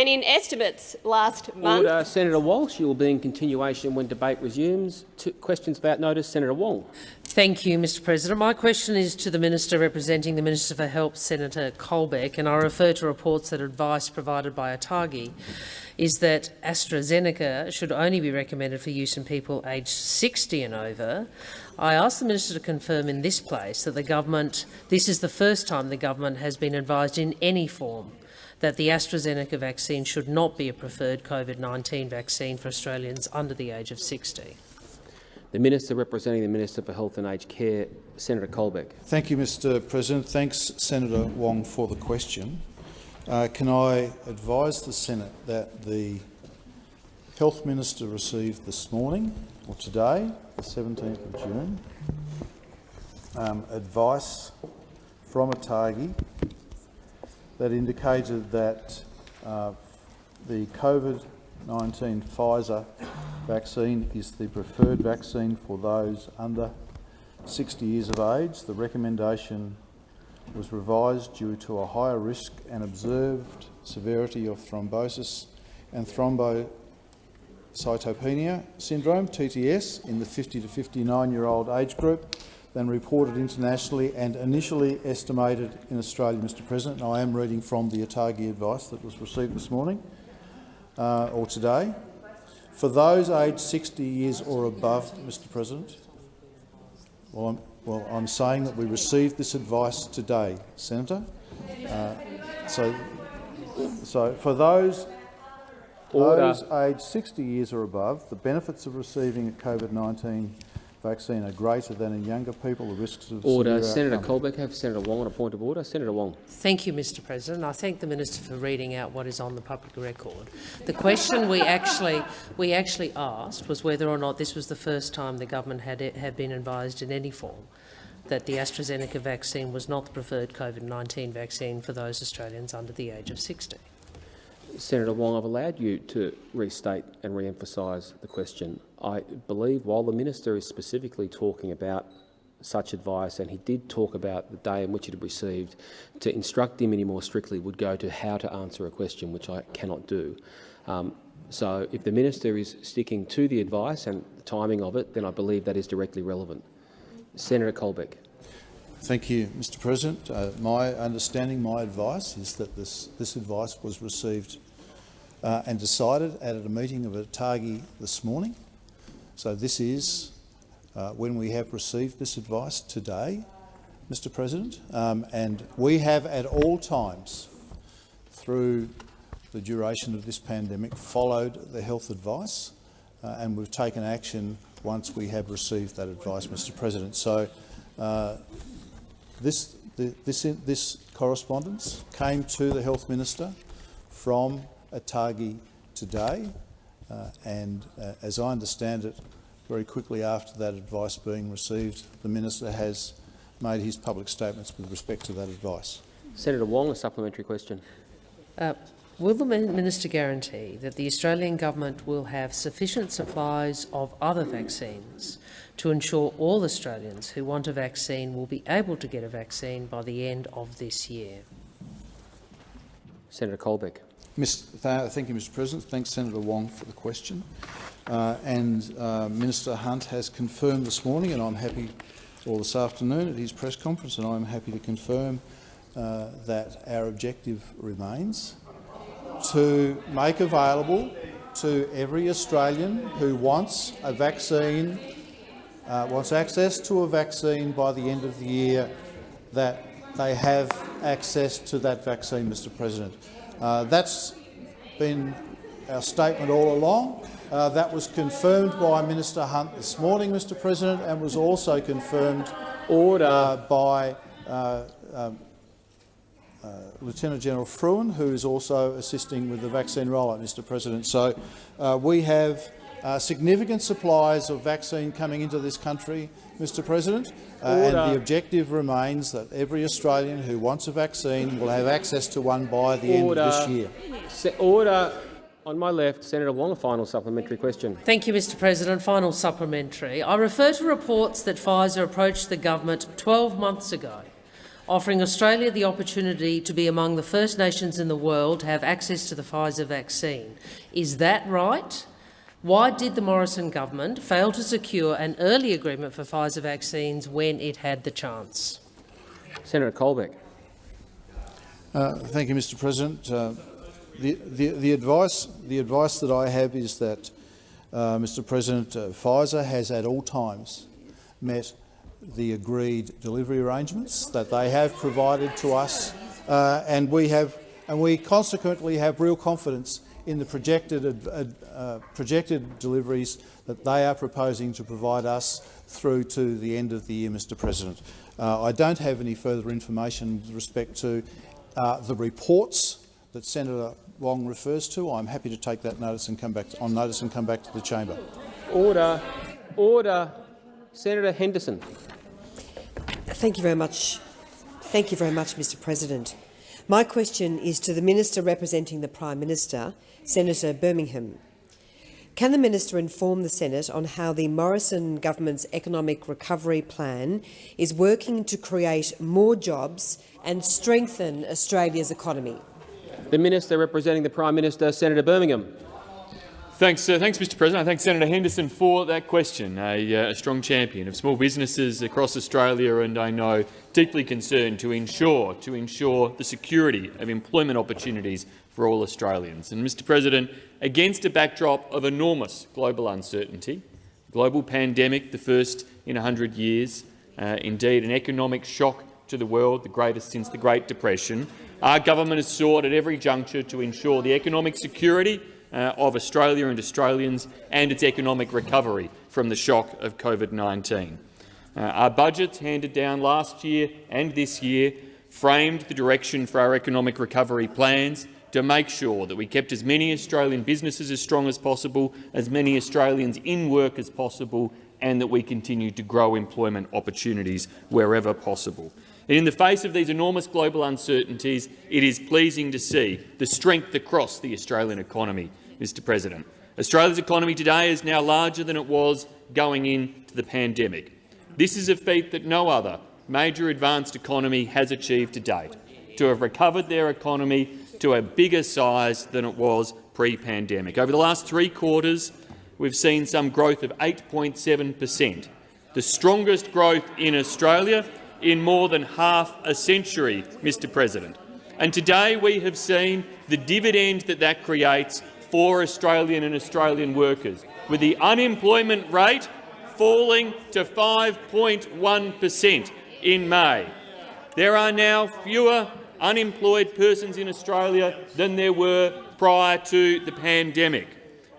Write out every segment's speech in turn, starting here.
And in estimates last month— Order. Senator Walsh, you will be in continuation when debate resumes. Two questions about notice. Senator Wong. Thank you, Mr President. My question is to the Minister representing the Minister for Health, Senator Colbeck, and I refer to reports that advice provided by ATAGI is that AstraZeneca should only be recommended for use in people aged 60 and over. I ask the Minister to confirm in this place that the government, this is the first time the government has been advised in any form that the AstraZeneca vaccine should not be a preferred COVID-19 vaccine for Australians under the age of 60. The Minister representing the Minister for Health and Aged Care, Senator Colbeck. Thank you, Mr President. Thanks, Senator Wong, for the question. Uh, can I advise the Senate that the Health Minister received this morning, or today, the 17th of June, um, advice from ATAGI that indicated that uh, the COVID-19 Pfizer vaccine is the preferred vaccine for those under 60 years of age. The recommendation was revised due to a higher risk and observed severity of thrombosis and thrombocytopenia syndrome, TTS, in the 50 to 59-year-old age group than reported internationally and initially estimated in Australia, Mr President. And I am reading from the ATAGI advice that was received this morning uh, or today. For those aged 60 years or above, Mr President, well I'm, well, I'm saying that we received this advice today, Senator. Uh, so, so for those Order. those aged 60 years or above, the benefits of receiving a COVID-19 vaccine are greater than in younger people. The risks of Order. Senator outcome. Colbeck have Senator Wong on a point of order. Senator Wong. Thank you, Mr President. I thank the Minister for reading out what is on the public record. The question we actually, we actually asked was whether or not this was the first time the government had, had been advised in any form that the AstraZeneca vaccine was not the preferred COVID-19 vaccine for those Australians under the age of 60. Senator Wong, I've allowed you to restate and re-emphasise the question. I believe while the minister is specifically talking about such advice, and he did talk about the day in which it had received, to instruct him any more strictly would go to how to answer a question, which I cannot do. Um, so if the minister is sticking to the advice and the timing of it, then I believe that is directly relevant. Senator Colbeck. Thank you, Mr President. Uh, my understanding, my advice is that this, this advice was received uh, and decided at a meeting of ATAGI this morning. So this is uh, when we have received this advice today, Mr President, um, and we have at all times through the duration of this pandemic followed the health advice uh, and we've taken action once we have received that advice, Mr President. So uh, this, the, this, this correspondence came to the Health Minister from ATAGI today, uh, and uh, as I understand it, very quickly after that advice being received, the Minister has made his public statements with respect to that advice. Senator Wong, a supplementary question. Uh, will the minister guarantee that the Australian government will have sufficient supplies of other vaccines to ensure all Australians who want a vaccine will be able to get a vaccine by the end of this year? Senator Colbeck. Ms. Th thank you, Mr President. Thanks, Senator Wong, for the question. Uh, and uh, Minister Hunt has confirmed this morning, and I'm happy, or this afternoon at his press conference, and I'm happy to confirm uh, that our objective remains to make available to every Australian who wants a vaccine, uh, wants access to a vaccine by the end of the year, that they have access to that vaccine, Mr President. Uh, that's been our statement all along. Uh, that was confirmed by Minister Hunt this morning, Mr President, and was also confirmed Order. uh, by uh, um, uh, Lieutenant General Frewen, who is also assisting with the vaccine rollout, Mr President. So uh, we have uh, significant supplies of vaccine coming into this country, Mr President, uh, and the objective remains that every Australian who wants a vaccine will have access to one by the end of this year. Se order. On my left, Senator Wong, a final supplementary question. Thank you, Mr President. Final supplementary. I refer to reports that Pfizer approached the government 12 months ago offering Australia the opportunity to be among the first nations in the world to have access to the Pfizer vaccine. Is that right? Why did the Morrison government fail to secure an early agreement for Pfizer vaccines when it had the chance? Senator Colbeck. Uh, thank you, Mr President. Uh, the, the, the, advice, the advice that I have is that, uh, Mr President, uh, Pfizer has at all times met the agreed delivery arrangements that they have provided to us, uh, and we have, and we consequently have real confidence in the projected, uh, projected deliveries that they are proposing to provide us through to the end of the year, Mr President. I don't have any further information with respect to uh, the reports that Senator Wong refers to, I'm happy to take that notice and come back to, on notice and come back to the chamber. Order, order. Senator Henderson. Thank you very much. Thank you very much, Mr. President. My question is to the minister representing the Prime Minister, Senator Birmingham. Can the minister inform the Senate on how the Morrison government's economic recovery plan is working to create more jobs and strengthen Australia's economy? The Minister representing the Prime Minister, Senator Birmingham. Thanks, uh, thanks, Mr. President. I thank Senator Henderson for that question. A, uh, a, strong champion of small businesses across Australia, and I know deeply concerned to ensure to ensure the security of employment opportunities for all Australians. And, Mr. President, against a backdrop of enormous global uncertainty, global pandemic, the first in 100 years, uh, indeed an economic shock to the world, the greatest since the Great Depression. Our government has sought at every juncture to ensure the economic security uh, of Australia and Australians and its economic recovery from the shock of COVID-19. Uh, our budgets handed down last year and this year framed the direction for our economic recovery plans to make sure that we kept as many Australian businesses as strong as possible, as many Australians in work as possible, and that we continue to grow employment opportunities wherever possible. And in the face of these enormous global uncertainties, it is pleasing to see the strength across the Australian economy, Mr President. Australia's economy today is now larger than it was going into the pandemic. This is a feat that no other major advanced economy has achieved to date, to have recovered their economy to a bigger size than it was pre-pandemic. Over the last three quarters, we've seen some growth of 8.7 per cent, the strongest growth in Australia in more than half a century, Mr President. And today we have seen the dividend that that creates for Australian and Australian workers, with the unemployment rate falling to 5.1 per cent in May. There are now fewer unemployed persons in Australia than there were prior to the pandemic.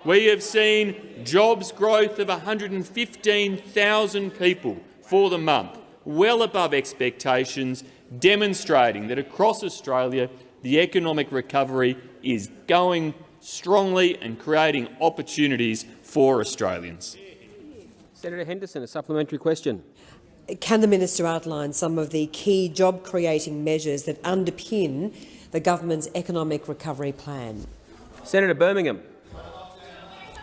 We have seen jobs growth of 115,000 people for the month, well above expectations, demonstrating that across Australia the economic recovery is going strongly and creating opportunities for Australians. Senator Henderson, a supplementary question. Can the minister outline some of the key job-creating measures that underpin the government's economic recovery plan? Senator Birmingham.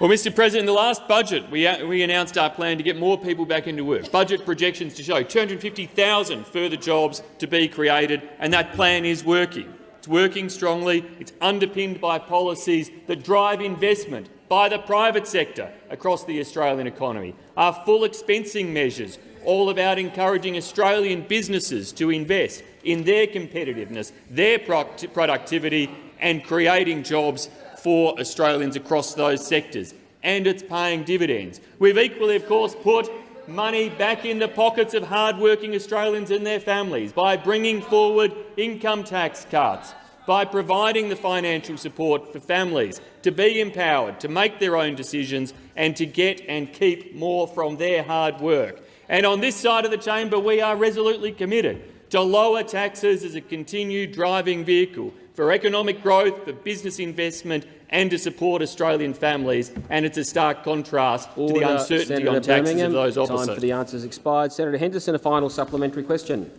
Well, Mr President, in the last budget, we, uh, we announced our plan to get more people back into work. Budget projections to show 250,000 further jobs to be created, and that plan is working. It's working strongly. It's underpinned by policies that drive investment by the private sector across the Australian economy. Our full expensing measures, all about encouraging Australian businesses to invest in their competitiveness, their productivity and creating jobs for Australians across those sectors, and it's paying dividends. We've equally, of course, put money back in the pockets of hard-working Australians and their families by bringing forward income tax cuts, by providing the financial support for families to be empowered to make their own decisions and to get and keep more from their hard work. And on this side of the chamber, we are resolutely committed to lower taxes as a continued driving vehicle for economic growth, for business investment and to support Australian families, and it's a stark contrast Order. to the uncertainty Senator on taxes Birmingham. of those opposite. Time for the answers expired. Senator Henderson, a final supplementary question.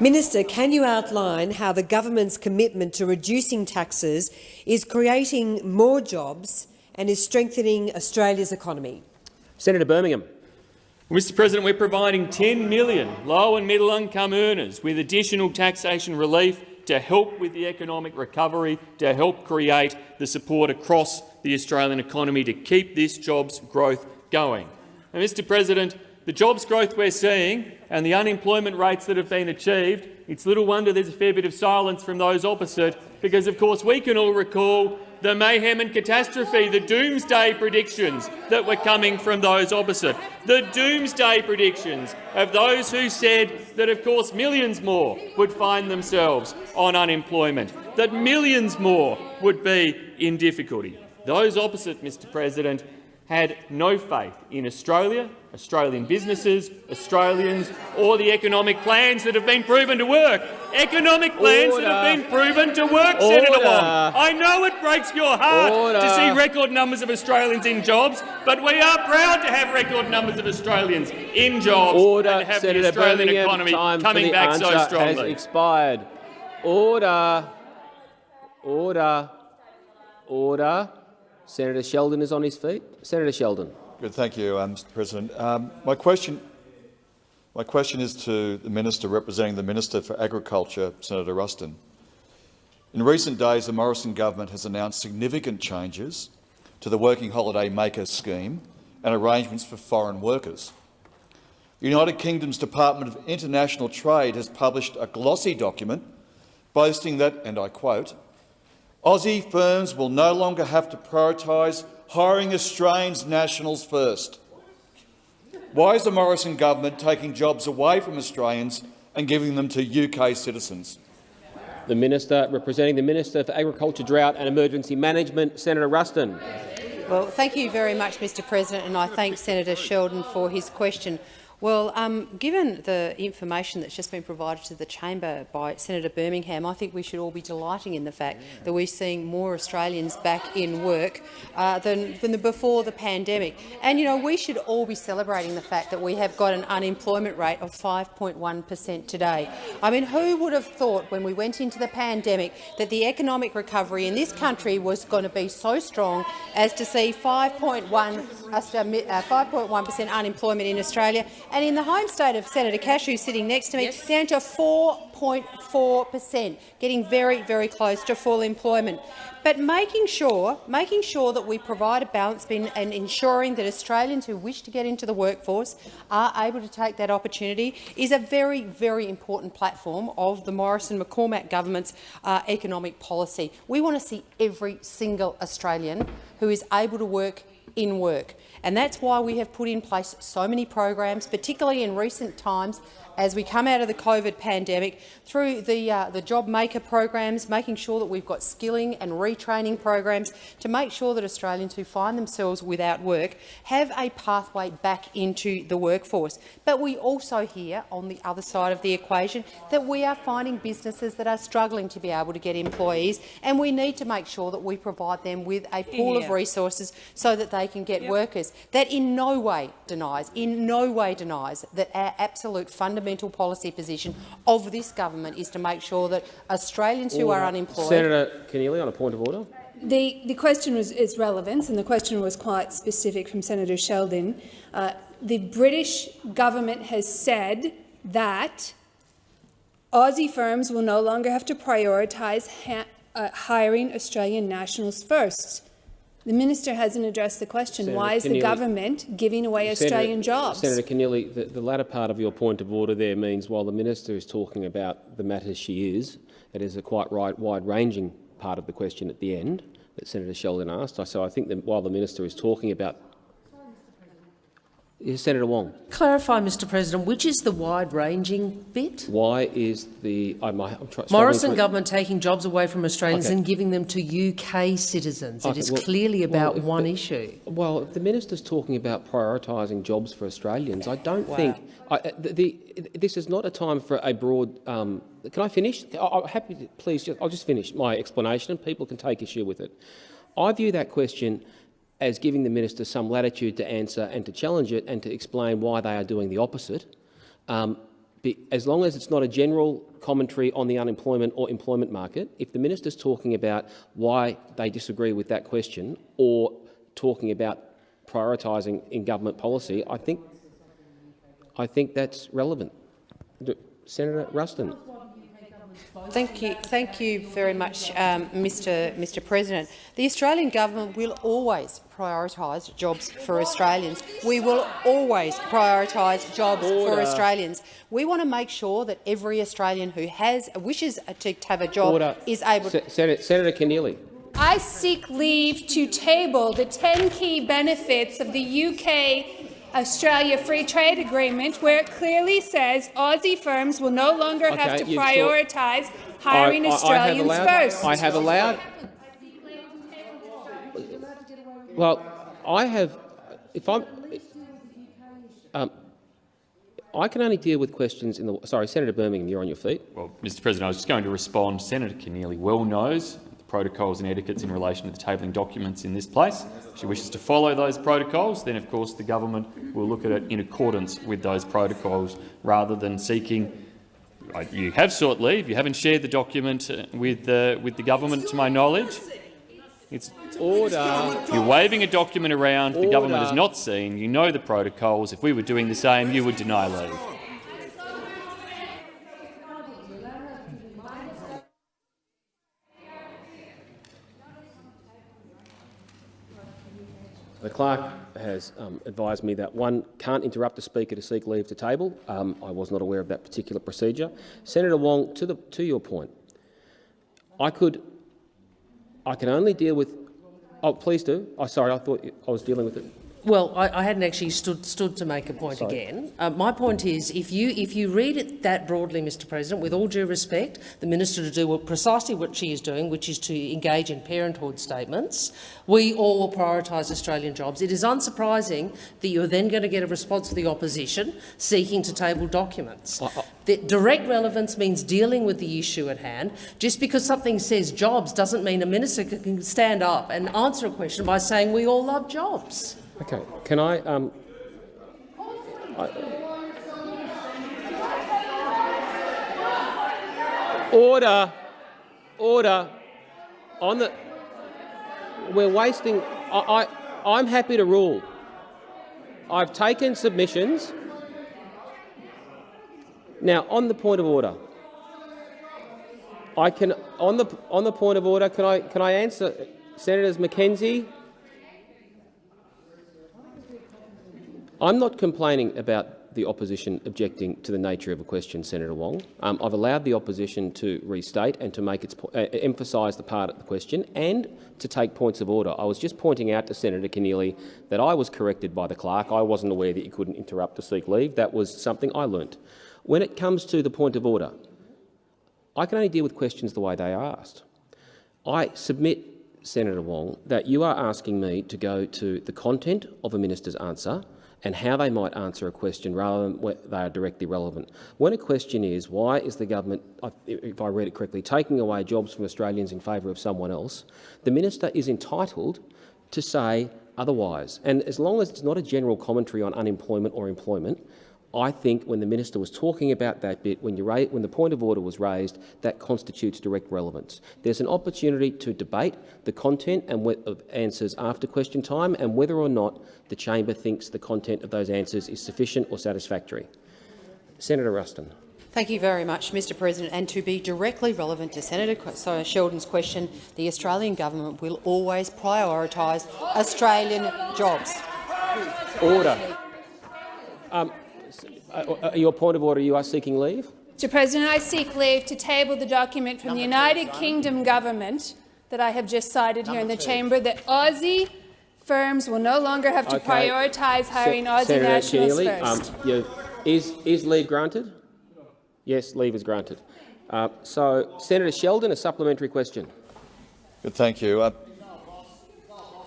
Minister, can you outline how the government's commitment to reducing taxes is creating more jobs and is strengthening Australia's economy? Senator Birmingham. Mr President, we're providing 10 million low and middle income earners with additional taxation relief to help with the economic recovery, to help create the support across the Australian economy to keep this jobs growth going. And, Mr President, the jobs growth we're seeing and the unemployment rates that have been achieved, it's little wonder there's a fair bit of silence from those opposite, because of course we can all recall the mayhem and catastrophe, the doomsday predictions that were coming from those opposite, the doomsday predictions of those who said that, of course, millions more would find themselves on unemployment, that millions more would be in difficulty. Those opposite, Mr President, had no faith in Australia, Australian businesses, Australians or the economic plans that have been proven to work. Economic plans Order. that have been proven to work, Senator Wong. I know it breaks your heart Order. to see record numbers of Australians in jobs, but we are proud to have record numbers of Australians in jobs Order, and have Senator the Australian Birmingham. economy coming back so has strongly. expired. Order. Order. Order. Senator Sheldon is on his feet. Senator Sheldon. Good, thank you, um, Mr. President. Um, my question, my question is to the minister representing the Minister for Agriculture, Senator Ruston. In recent days, the Morrison government has announced significant changes to the Working Holiday Maker scheme and arrangements for foreign workers. The United Kingdom's Department of International Trade has published a glossy document boasting that, and I quote, Aussie firms will no longer have to prioritise hiring Australians nationals first. Why is the Morrison government taking jobs away from Australians and giving them to UK citizens? The Minister representing the Minister for Agriculture, Drought and Emergency Management, Senator Ruston. Well, thank you very much, Mr President, and I thank Senator Sheldon for his question. Well, um, given the information that's just been provided to the chamber by Senator Birmingham, I think we should all be delighting in the fact that we're seeing more Australians back in work uh, than, than the, before the pandemic. And, you know, we should all be celebrating the fact that we have got an unemployment rate of 5.1 per cent today. I mean, who would have thought when we went into the pandemic that the economic recovery in this country was going to be so strong as to see 5.1 uh, per cent unemployment in Australia, and in the home state of Senator Cashew, sitting next to me, down to 4.4 per cent, getting very, very close to full employment. But making sure, making sure that we provide a balance and ensuring that Australians who wish to get into the workforce are able to take that opportunity is a very, very important platform of the Morrison-McCormack government's uh, economic policy. We want to see every single Australian who is able to work in work. And that's why we have put in place so many programs, particularly in recent times, as we come out of the COVID pandemic, through the, uh, the job maker programs, making sure that we've got skilling and retraining programs to make sure that Australians who find themselves without work have a pathway back into the workforce. But we also hear, on the other side of the equation, that we are finding businesses that are struggling to be able to get employees, and we need to make sure that we provide them with a pool of resources so that they can get workers. That in no way denies, in no way denies that our absolute fundamental policy position of this government is to make sure that Australians who are unemployed Senator Keneally on a point of order. The, the question was its relevance, and the question was quite specific from Senator Sheldon. Uh, the British government has said that Aussie firms will no longer have to prioritise uh, hiring Australian nationals first. The minister hasn't addressed the question. Senator Why is the government giving away Australian jobs? Senator Keneally, the, the latter part of your point of order there means while the minister is talking about the matters she is, it is a quite right, wide-ranging part of the question at the end that Senator Sheldon asked. So I think that while the minister is talking about Senator Wong, Clarify, Mr President, which is the wide-ranging bit? why is the I'm, I'm Morrison government taking jobs away from Australians Okay. and giving them to UK citizens. Okay, it is well- clearly well, about if one the- issue. Well, if the minister's talking about prioritising jobs for Australians, I don't think I, uh, the, the, this is not a time for a broad. Um, can I finish? I'm happy. To, please, just, I'll just finish my explanation, and people can take issue with it. I view that question as giving the minister some latitude to answer and to challenge it and to explain why they are doing the opposite. Um, as long as it's not a general commentary on the unemployment or employment market, if the minister's talking about why they disagree with that question or talking about prioritising in government policy, I think I think that's relevant. Senator Ruston. Thank you, thank you very much, um, Mr. Mr. President. The Australian government will always prioritise jobs for Australians. We will always prioritise jobs for Australians. We want to make sure that every Australian who has wishes to have a job Order. is able to. Se- Senator, Senator Keneally. I seek leave to table the 10 key benefits of the UK Australia Free Trade Agreement, where it clearly says Aussie firms will no longer have Okay, to you've thought- prioritise hiring I- I- I have Australians allowed- first. I have allowed. Well, I have. If I'm, um, I can only deal with questions in the. Sorry, Senator Birmingham, you're on your feet. Well, Mr President, I was just going to respond. Senator Keneally well knows the protocols and etiquettes in relation to the tabling documents in this place. If she wishes to follow those protocols, then of course the government will look at it in accordance with those protocols rather than seeking You have sought leave. You haven't shared the document uh, with, uh, with the government, to my knowledge. It's, Order. you're waving a document around the government has not seen. You know the protocols. If we were doing the same, you would deny leave. The clerk has um, advised me that one can't interrupt the speaker to seek leave to table. Um, I was not aware of that particular procedure. Senator Wong, to, the, to your point, I could, I can only deal with. Oh, please do. Oh, sorry, I thought I was dealing with it. Well, I, I hadn't actually stood, stood to make a point Sorry. again. Uh, my point is, if you, if you read it that broadly, Mr President, with all due respect, the minister to do what, precisely what she is doing, which is to engage in parenthood statements, we all will prioritise Australian jobs. It is unsurprising that you're then going to get a response to the opposition seeking to table documents. The direct relevance means dealing with the issue at hand. Just because something says jobs doesn't mean a minister can stand up and answer a question by saying we all love jobs. Okay. Can I? Um, I- order. Order. On the. We're wasting. I, I. I'm happy to rule. I've taken submissions. Now, on the point of order, I can on the on the point of order. Can I can I answer Senators McKenzie? I'm not complaining about the opposition objecting to the nature of a question, Senator Wong. Um, I've allowed the opposition to restate and to make its uh, emphasise the part of the question and to take points of order. I was just pointing out to Senator Keneally that I was corrected by the clerk. I wasn't aware that you couldn't interrupt to seek leave. That was something I learnt. When it comes to the point of order, I can only deal with questions the way they are asked. I submit, Senator Wong, that you are asking me to go to the content of a minister's answer and how they might answer a question rather than where they are directly relevant. When a question is, why is the government, if I read it correctly, taking away jobs from Australians in favour of someone else, the minister is entitled to say otherwise. And as long as it's not a general commentary on unemployment or employment, I think when the minister was talking about that bit, when, you when the point of order was raised, that constitutes direct relevance. There's an opportunity to debate the content and of answers after question time and whether or not the chamber thinks the content of those answers is sufficient or satisfactory. Senator Ruston. Thank you very much, Mr President. And to be directly relevant to Senator Sheldon's question, the Australian government will always prioritise Australian jobs. Order. Um, s- uh, uh, your point of order, you are seeking leave? Mr President, I seek leave to table the document from the United Kingdom government that I have just cited here in the chamber that Aussie firms will no longer have to Okay. prioritise hiring Se- Aussie Senator nationals Keneally, first. um, you- is, is leave granted? Yes, leave is granted. Uh, so, Senator Sheldon, a supplementary question. Good, thank you. Uh,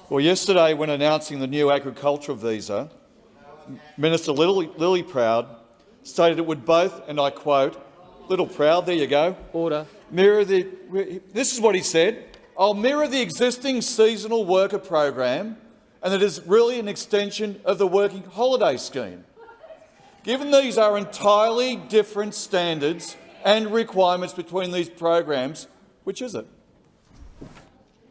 well, yesterday, when announcing the new agricultural visa, Minister Lily, Lily Proud stated it would both, and I quote, "Littleproud, there you go." Order. Mirror the. This is what he said. I'll mirror the existing seasonal worker program, and it is really an extension of the working holiday scheme. Given these are entirely different standards and requirements between these programs, which is it?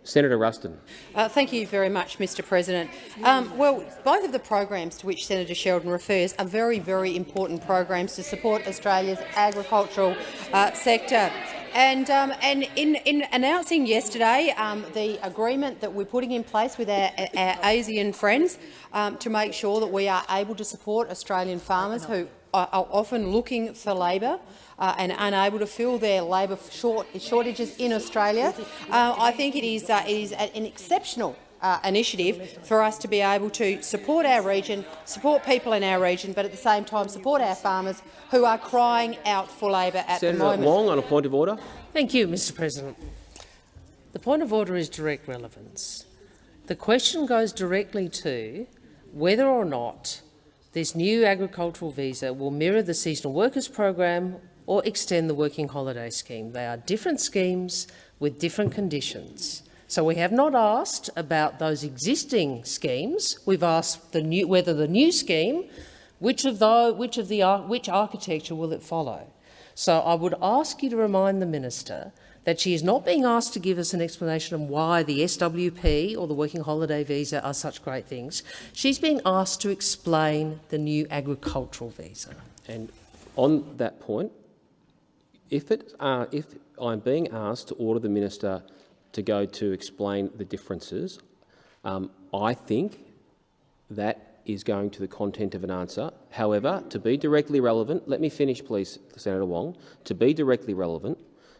Senator Ruston. Uh, thank you very much, Mr President. Um, well, both of the programs to which Senator Sheldon refers are very, very important programs to support Australia's agricultural uh, sector. And, um, and in, in, announcing yesterday um, the agreement that we're putting in place with our, our ASEAN friends um, to make sure that we are able to support Australian farmers who are often looking for labour uh, and unable to fill their labour short, shortages in Australia, uh, I think it is, uh, it is an exceptional uh, initiative for us to be able to support our region, support people in our region, but at the same time support our farmers who are crying out for labour at Senator the moment. Senator Wong on a point of order. Thank you, Mr President. The point of order is direct relevance. The question goes directly to whether or not this new agricultural visa will mirror the seasonal workers program or extend the working holiday scheme. They are different schemes with different conditions. So we have not asked about those existing schemes. We've asked the new, whether the new scheme, which of, the, which, of the, which architecture will it follow? So I would ask you to remind the minister that she is not being asked to give us an explanation of why the SWP or the Working Holiday Visa are such great things. She's being asked to explain the new agricultural visa. And on that point, if, it, uh, if I'm being asked to order the minister to go to explain the differences, um, I think that is going to the content of an answer. However, to be directly relevant, let me finish please, Senator Wong, to be directly relevant,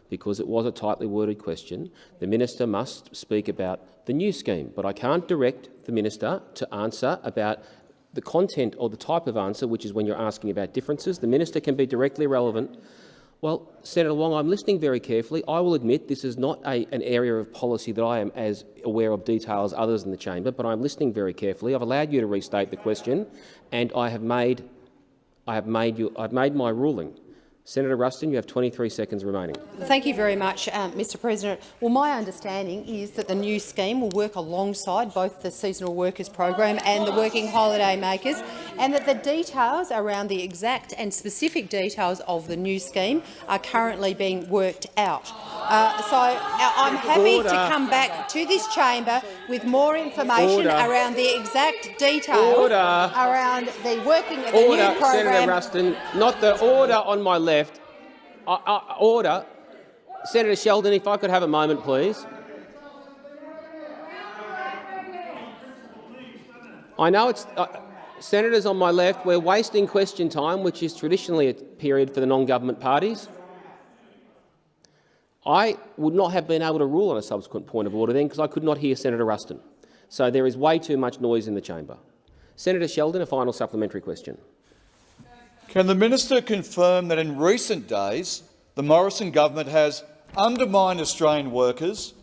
because it was a tightly worded question, the minister must speak about the new scheme. But I can't direct the minister to answer about the content or the type of answer, which is when you're asking about differences. The minister can be directly relevant well, Senator Wong, I'm listening very carefully. I will admit this is not a, an area of policy that I am as aware of detail as others in the chamber, but I'm listening very carefully. I've allowed you to restate the question, and I have made, I have made, you, I've made my ruling. Senator Ruston, you have 23 seconds remaining. Thank you very much, um, Mr President. Well, my understanding is that the new scheme will work alongside both the seasonal workers program and the working holiday makers, and that the details around the exact and specific details of the new scheme are currently being worked out. Uh, so uh, I'm happy Order. to come back to this chamber with more information Order. around the exact details Order. around the working of the new program. Senator Ruston, not the order on my left. Uh, order. Senator Sheldon, if I could have a moment, please. I know it's uh, senators on my left. We're wasting question time, which is traditionally a period for the non-government parties. I would not have been able to rule on a subsequent point of order then because I could not hear Senator Ruston. So there is way too much noise in the chamber. Senator Sheldon, a final supplementary question. Can the minister confirm that in recent days the Morrison government has undermined Australian workers,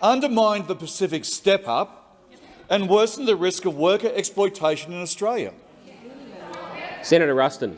undermined the Pacific Step Up and worsened the risk of worker exploitation in Australia? Senator Ruston.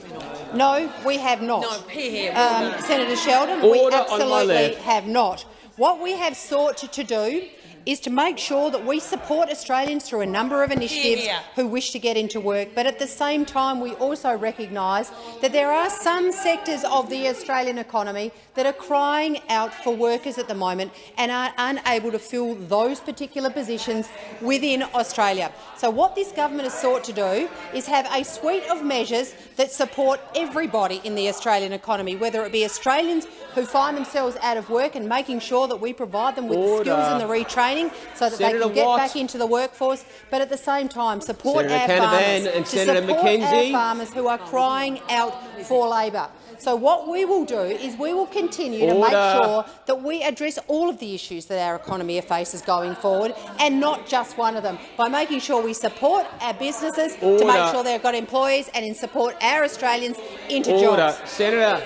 No, we have not. Um, Senator Sheldon, we Order on my absolutely have not. What we have sought to, to do is to make sure that we support Australians through a number of initiatives who wish to get into work, but at the same time we also recognise that there are some sectors of the Australian economy that are crying out for workers at the moment and are unable to fill those particular positions within Australia. So what this government has sought to do is have a suite of measures that support everybody in the Australian economy, whether it be Australians who find themselves out of work and making sure that we provide them with the skills and the retraining so that Senator they can get Watt. back into the workforce, but at the same time support Senator our Canavan farmers, and to Senator support McKenzie. our farmers who are crying out for labour. So what we will do is we will continue to make sure that we address all of the issues that our economy faces going forward, and not just one of them, by making sure we support our businesses to make sure they've got employees and in support our Australians into Order. jobs. Senator,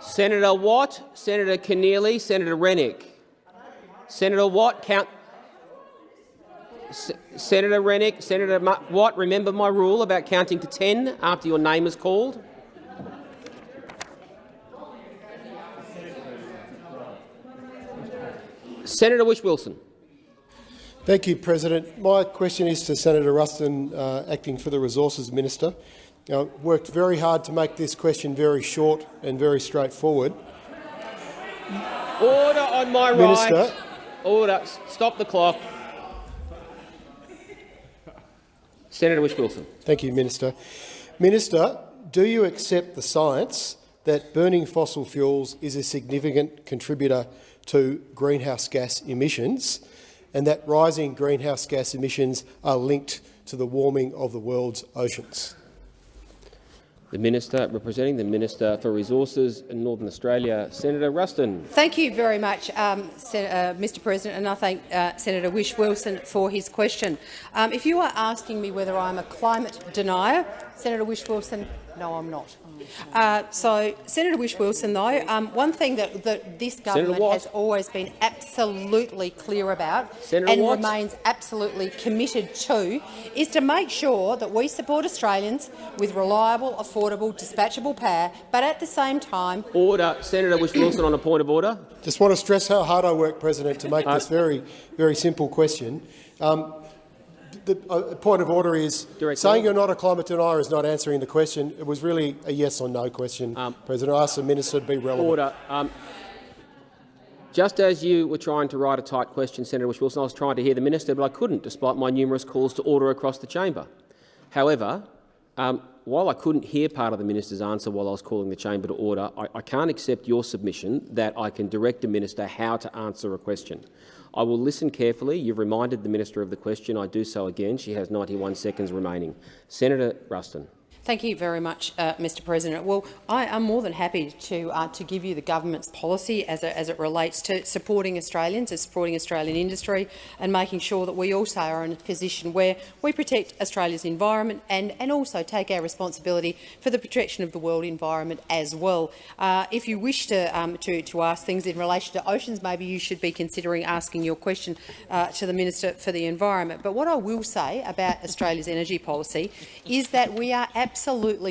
Senator Watt, Senator Keneally, Senator Rennick. Senator Watt, count. S Senator Rennick, Senator Ma Watt, remember my rule about counting to 10 after your name is called? Senator Whish-Wilson. Thank you, President. My question is to Senator Ruston, uh, acting for the Resources Minister. Now, worked very hard to make this question very short and very straightforward. Order on my Minister, right. Order. Stop the clock. Senator Whish-Wilson. Thank you, Minister. Minister, do you accept the science that burning fossil fuels is a significant contributor to greenhouse gas emissions and that rising greenhouse gas emissions are linked to the warming of the world's oceans? The Minister, representing the Minister for Resources in Northern Australia, Senator Ruston. Thank you very much, um, uh, Mr President, and I thank uh, Senator Whish-Wilson for his question. Um, if you are asking me whether I'm a climate denier, Senator Whish-Wilson, no, I'm not. Uh, so, Senator Whish-Wilson, though, um, one thing that, that this government has always been absolutely clear about Senator and Watt. remains absolutely committed to is to make sure that we support Australians with reliable, affordable, dispatchable power, but at the same time Order. Senator Whish Wilson on a point of order. Just want to stress how hard I work, President, to make Uh, this very, very simple question. Um, the uh, point of order is Direct saying you're not a climate denier is not answering the question. It was really a yes or no question, Um, President. I asked the minister to be relevant. Order. Um, just as you were trying to write a tight question, Senator Whish-Wilson, I was trying to hear the minister, but I couldn't, despite my numerous calls to order across the chamber. However, um, while I couldn't hear part of the minister's answer while I was calling the chamber to order, I, I can't accept your submission that I can direct a minister how to answer a question. I will listen carefully. You've reminded the minister of the question. I do so again. She has 91 seconds remaining. Senator Ruston. Thank you very much, uh, Mr President. Well, I am more than happy to, uh, to give you the government's policy as it, as it relates to supporting Australians, as supporting Australian industry and making sure that we also are in a position where we protect Australia's environment and, and also take our responsibility for the protection of the world environment as well. Uh, if you wish to, um, to, to ask things in relation to oceans, maybe you should be considering asking your question uh, to the Minister for the Environment. But what I will say about Australia's energy policy is that we are absolutely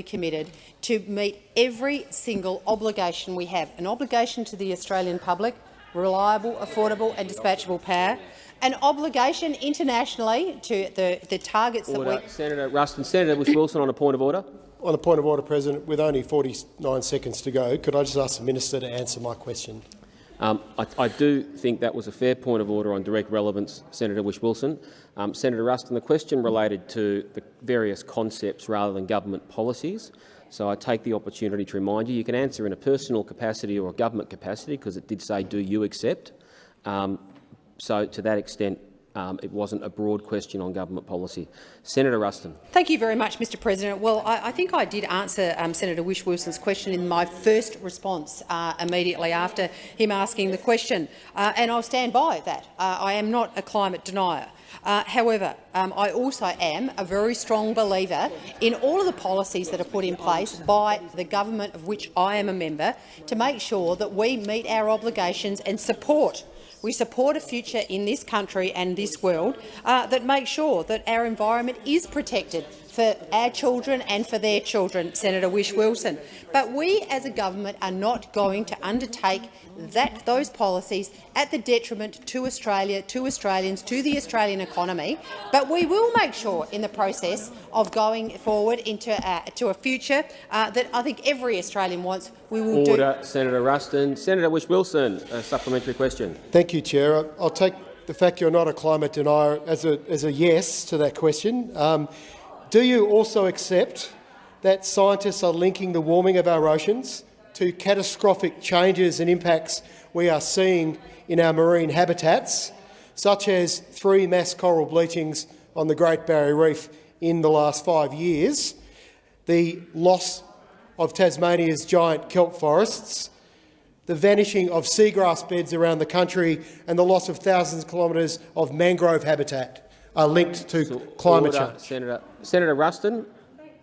committed to meet every single obligation we have, an obligation to the Australian public, reliable, affordable and dispatchable power, an obligation internationally to the, the targets that Order. we... Senator Ruston. Senator Whish-Wilson on a point of order. On a point of order, President, with only 49 seconds to go, could I just ask the minister to answer my question? Um, I, I do think that was a fair point of order on direct relevance, Senator Whish Wilson. Um, Senator Ruston, the question related to the various concepts rather than government policies. So I take the opportunity to remind you, you can answer in a personal capacity or a government capacity, because it did say, do you accept? Um, so to that extent, um, it wasn't a broad question on government policy. Senator Ruston. Thank you very much, Mr President. Well, I, I think I did answer um, Senator Whish-Wilson's question in my first response uh, immediately after him asking the question, uh, and I'll stand by that. Uh, I am not a climate denier. Uh, however, um, I also am a very strong believer in all of the policies that are put in place by the government of which I am a member to make sure that we meet our obligations and support we support a future in this country and this world uh, that makes sure that our environment is protected for our children and for their children, Senator Whish-Wilson. But we as a government are not going to undertake that, those policies at the detriment to Australia, to Australians, to the Australian economy. But we will make sure in the process of going forward into uh, to a future uh, that I think every Australian wants, we will do Order. Senator Ruston. Senator Whish Wilson, a supplementary question. Thank you, Chair. I- I'll take the fact you're not a climate denier as a, as a yes to that question. Um, do you also accept that scientists are linking the warming of our oceans to catastrophic changes and impacts we are seeing in our marine habitats, such as three mass coral bleachings on the Great Barrier Reef in the last five years, the loss of Tasmania's giant kelp forests, the vanishing of seagrass beds around the country and the loss of thousands of kilometres of mangrove habitat are linked to climate Order. change. Senator, Senator Ruston.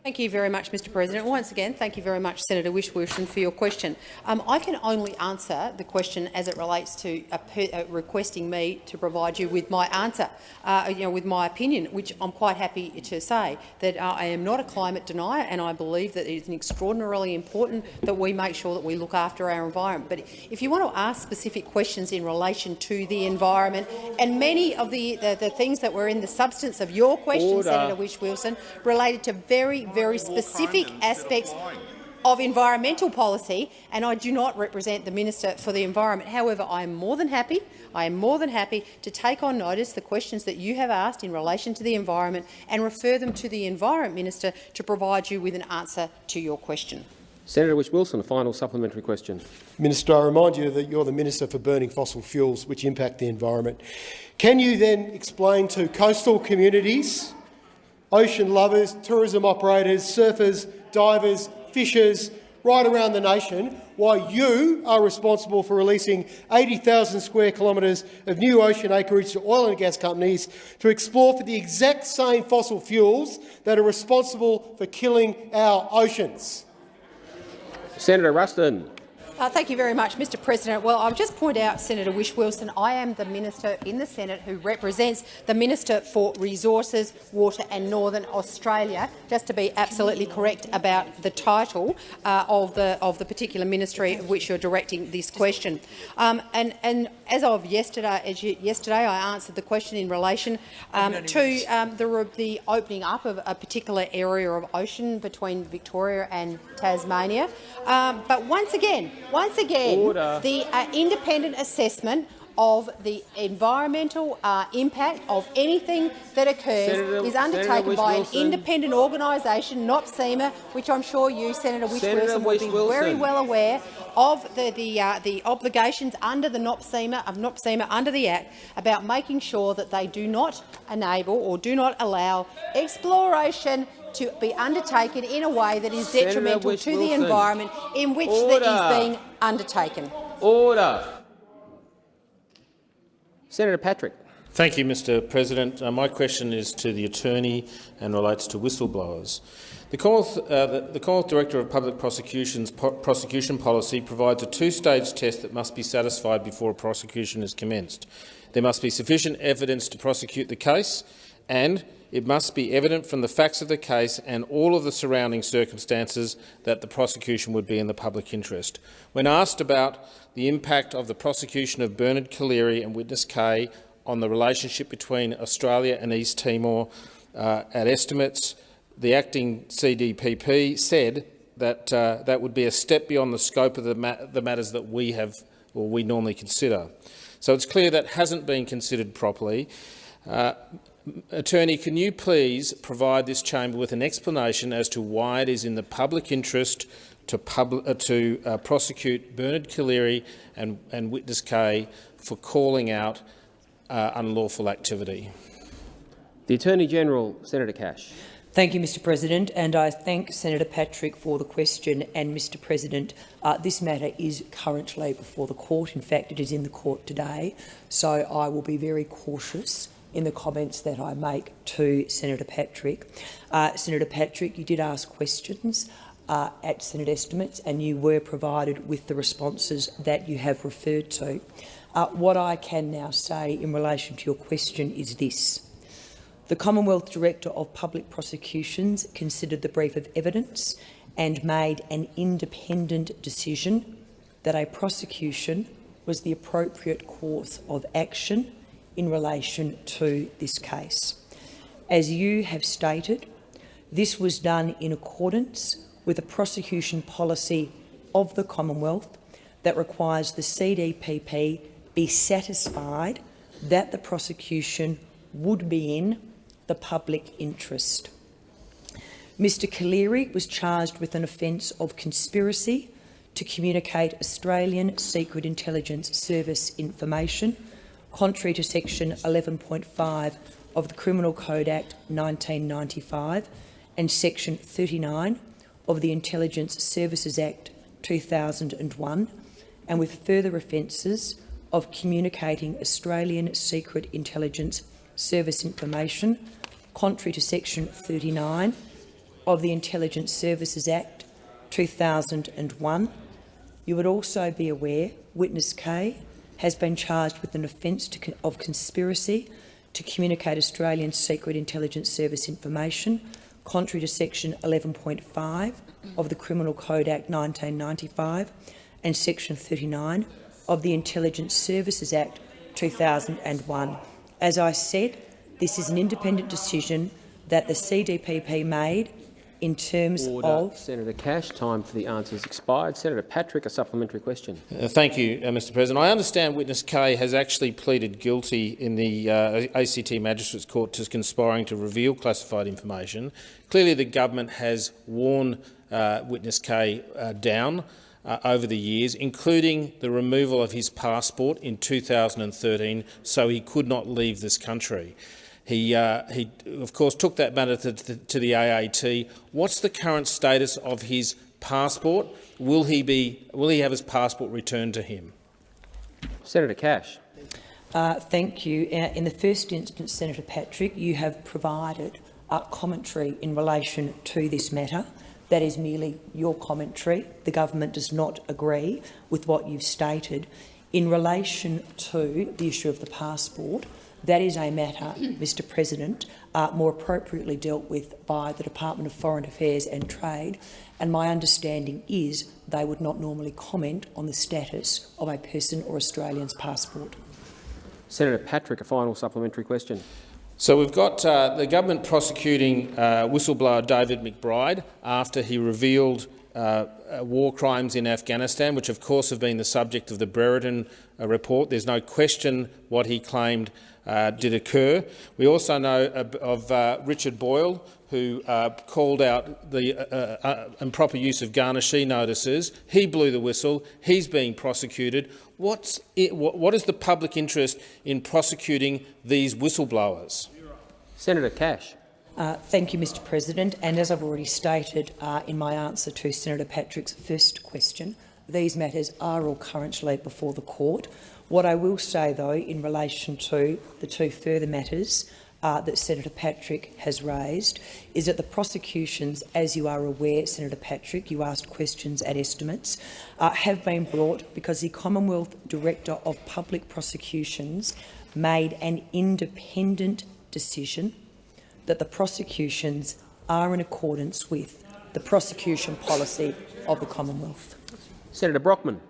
Thank you very much, Mr President. Once again, thank you very much, Senator Whish-Wilson, for your question. Um, I can only answer the question as it relates to per, uh, requesting me to provide you with my answer, uh, you know, with my opinion, which I'm quite happy to say that uh, I am not a climate denier, and I believe that it is extraordinarily important that we make sure that we look after our environment. But if you want to ask specific questions in relation to the environment, and many of the, the, the things that were in the substance of your question, Order. Senator Whish-Wilson, related to very, very specific aspects. of Environmental Policy, and I do not represent the Minister for the Environment. However, I am more than happy I am more than happy to take on notice the questions that you have asked in relation to the environment and refer them to the Environment Minister to provide you with an answer to your question. Senator Whish Wilson, a final supplementary question. Minister, I remind you that you're the Minister for burning fossil fuels, which impact the environment. Can you then explain to coastal communities, ocean lovers, tourism operators, surfers, divers, fishers, right around the nation why you are responsible for releasing 80,000 square kilometres of new ocean acreage to oil and gas companies to explore for the exact same fossil fuels that are responsible for killing our oceans. Senator Ruston. Uh, thank you very much, Mr President. Well, I'll just point out, Senator Whish Wilson, I am the minister in the Senate who represents the Minister for Resources, Water and Northern Australia, just to be absolutely correct about the title uh, of, the, of the particular ministry of which you're directing this question. Um, and, and as of yesterday, as you, yesterday, I answered the question in relation um, to um, the, the opening up of a particular area of ocean between Victoria and Tasmania. Um, but once again, once again, Order. the uh, independent assessment of the environmental uh, impact of anything that occurs Senator- is undertaken by an independent organisation, NOPSEMA, which I'm sure you, Senator Whish-Wilson, will be Whish-Wilson. very well aware of the, the, uh, the obligations under the NOPSEMA, of NOPSEMA under the Act about making sure that they do not enable or do not allow exploration to be undertaken in a way that is Senator detrimental to the environment in which Order. that is being undertaken. Order. Senator Patrick. Thank you, Mr President. Uh, my question is to the Attorney and relates to whistleblowers. The Commonwealth, uh, the, the Commonwealth Director of Public Prosecution's po prosecution policy provides a two-stage test that must be satisfied before a prosecution is commenced. There must be sufficient evidence to prosecute the case, and it must be evident from the facts of the case and all of the surrounding circumstances that the prosecution would be in the public interest. When asked about the impact of the prosecution of Bernard Collaery and witness K on the relationship between Australia and East Timor uh, at estimates, the acting CDPP said that uh, that would be a step beyond the scope of the, the matters that we have or we normally consider. So it's clear that hasn't been considered properly. Uh, Attorney, can you please provide this chamber with an explanation as to why it is in the public interest to, pub uh, to uh, prosecute Bernard Collaery and, and witness K for calling out uh, unlawful activity? The Attorney-General, Senator Cash. Thank you, Mr President, and I thank Senator Patrick for the question. And, Mr President, uh, this matter is currently before the court. In fact, it is in the court today, so I will be very cautious in the comments that I make to Senator Patrick. Uh, Senator Patrick, you did ask questions uh, at Senate estimates, and you were provided with the responses that you have referred to. Uh, what I can now say in relation to your question is this. The Commonwealth Director of Public Prosecutions considered the brief of evidence and made an independent decision that a prosecution was the appropriate course of action in relation to this case. As you have stated, this was done in accordance with a prosecution policy of the Commonwealth that requires the CDPP be satisfied that the prosecution would be in the public interest. Mr Collaery was charged with an offence of conspiracy to communicate Australian Secret Intelligence Service information contrary to section 11.5 of the Criminal Code Act 1995 and section 39 of the Intelligence Services Act 2001 and with further offences of communicating Australian Secret Intelligence Service information contrary to section 39 of the Intelligence Services Act 2001. You would also be aware witness K has been charged with an offence to, of conspiracy to communicate Australian Secret Intelligence Service information contrary to section 11.5 of the Criminal Code Act 1995 and section 39 of the Intelligence Services Act 2001. As I said, this is an independent decision that the CDPP made in terms Order. of Senator Cash, time for the answers expired. Senator Patrick, a supplementary question. Uh, thank you, uh, Mr President. I understand witness K has actually pleaded guilty in the uh, ACT Magistrates Court to conspiring to reveal classified information. Clearly the government has worn uh, witness K uh, down uh, over the years, including the removal of his passport in 2013 so he could not leave this country. He, uh, he, of course, took that matter to, to, the AAT. What's the current status of his passport? Will he, be, will he have his passport returned to him? Senator Cash. Uh, thank you. In the first instance, Senator Patrick, you have provided uh, commentary in relation to this matter. That is merely your commentary. The government does not agree with what you've stated. In relation to the issue of the passport, that is a matter, Mr President, uh, more appropriately dealt with by the Department of Foreign Affairs and Trade, and my understanding is they would not normally comment on the status of a person or Australian's passport. Senator Patrick, a final supplementary question. So we've got uh, the government prosecuting uh, whistleblower David McBride after he revealed uh, uh, war crimes in Afghanistan, which of course have been the subject of the Brereton uh, report. There's no question what he claimed uh, did occur. We also know of uh, Richard Boyle, who uh, called out the uh, uh, improper use of garnishee notices. He blew the whistle. He's being prosecuted. What's it, what, what is the public interest in prosecuting these whistleblowers? Senator Cash. Uh, thank you, Mr President. And as I've already stated uh, in my answer to Senator Patrick's first question, these matters are all currently before the court. What I will say, though, in relation to the two further matters uh, that Senator Patrick has raised, is that the prosecutions, as you are aware, Senator Patrick, you asked questions at estimates, uh, have been brought because the Commonwealth Director of Public Prosecutions made an independent decision that the prosecutions are in accordance with the prosecution policy of the Commonwealth. Senator Brockman.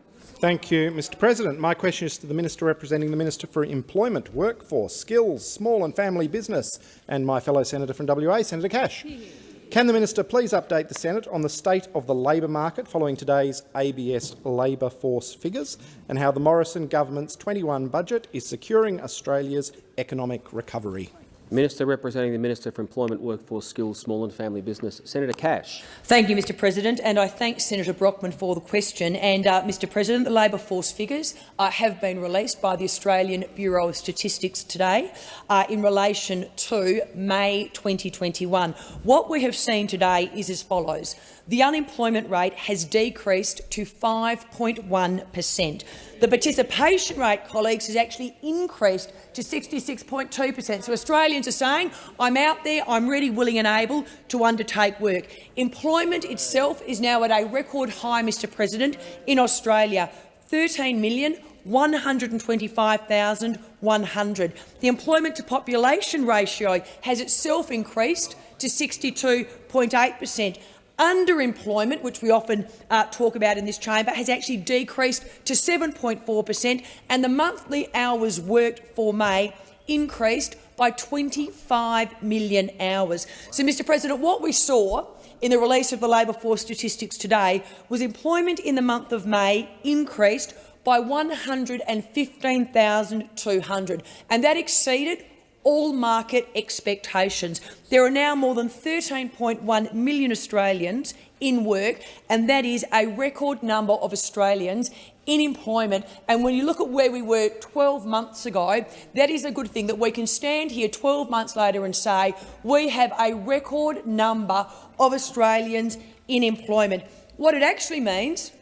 Thank you, Mr President. My question is to the Minister representing the Minister for Employment, Workforce, Skills, Small and Family Business and my fellow senator from WA, Senator Cash. Can the Minister please update the Senate on the state of the labour market following today's ABS labour force figures and how the Morrison government's 21 budget is securing Australia's economic recovery? Minister representing the Minister for Employment, Workforce, Skills, Small and Family Business, Senator Cash. Thank you, Mr President, and I thank Senator Brockman for the question. And, uh, Mr President, the labour force figures uh, have been released by the Australian Bureau of Statistics today uh, in relation to May 2021. What we have seen today is as follows. The unemployment rate has decreased to 5.1 per cent. The participation rate, colleagues, has actually increased to 66.2 per cent. So Australians are saying, I'm out there, I'm ready, willing and able to undertake work. Employment itself is now at a record high, Mr President, in Australia, 13 million 125,100. The employment to population ratio has itself increased to 62.8 per cent. Underemployment, which we often uh, talk about in this chamber, has actually decreased to 7.4 per cent, and the monthly hours worked for May increased by 25 million hours. So, Mr President, what we saw in the release of the labour force statistics today was employment in the month of May increased by 115,200, and that exceeded all market expectations. There are now more than 13.1 million Australians in work, and that is a record number of Australians in employment. And when you look at where we were 12 months ago, that is a good thing that we can stand here 12 months later and say we have a record number of Australians in employment. What it actually means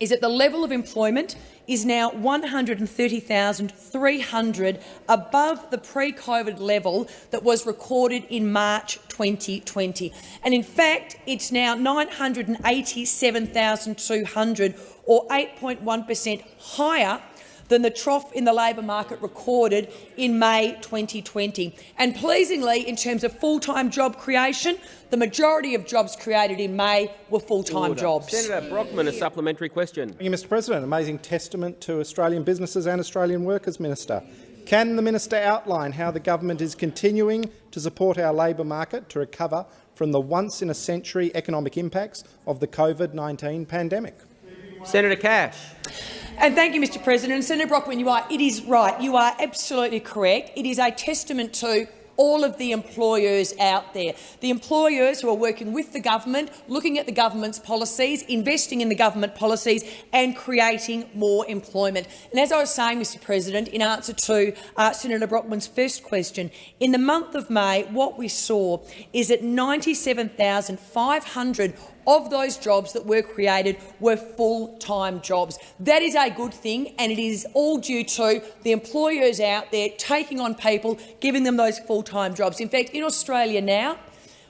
is that the level of employment is now 130,300 above the pre-COVID level that was recorded in March 2020. And in fact, it's now 987,200 or 8.1 per cent higher than the trough in the labour market recorded in May 2020. And pleasingly, in terms of full-time job creation, the majority of jobs created in May were full-time jobs. Senator Brockman, a supplementary question. Thank you, Mr President. Amazing testament to Australian businesses and Australian workers, Minister. Can the minister outline how the government is continuing to support our labour market to recover from the once-in-a-century economic impacts of the COVID-19 pandemic? Senator Cash. And thank you, Mr President. Senator Brockman, you are, it is right. You are absolutely correct. It is a testament to all of the employers out there, the employers who are working with the government, looking at the government's policies, investing in the government policies and creating more employment. And as I was saying, Mr President, in answer to uh, Senator Brockman's first question, in the month of May, what we saw is that 97,500 of those jobs that were created were full-time jobs. That is a good thing, and it is all due to the employers out there taking on people, giving them those full-time jobs. In fact, in Australia now,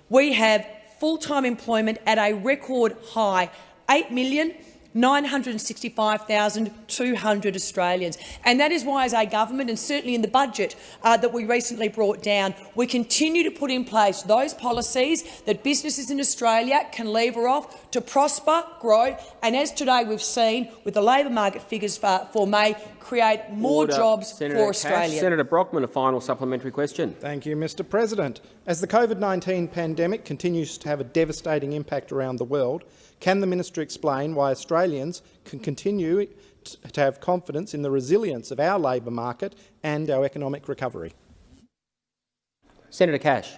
we have full-time employment at a record high, 8 million 965,200 Australians. And that is why, as a government, and certainly in the budget uh, that we recently brought down, we continue to put in place those policies that businesses in Australia can lever off to prosper, grow, and as today we've seen with the labour market figures for, for May, create more Order. jobs Senator for Cash. Australia. Senator Brockman, a final supplementary question. Thank you, Mr President. As the COVID-19 pandemic continues to have a devastating impact around the world, can the minister explain why Australians can continue to have confidence in the resilience of our labour market and our economic recovery? Senator Cash.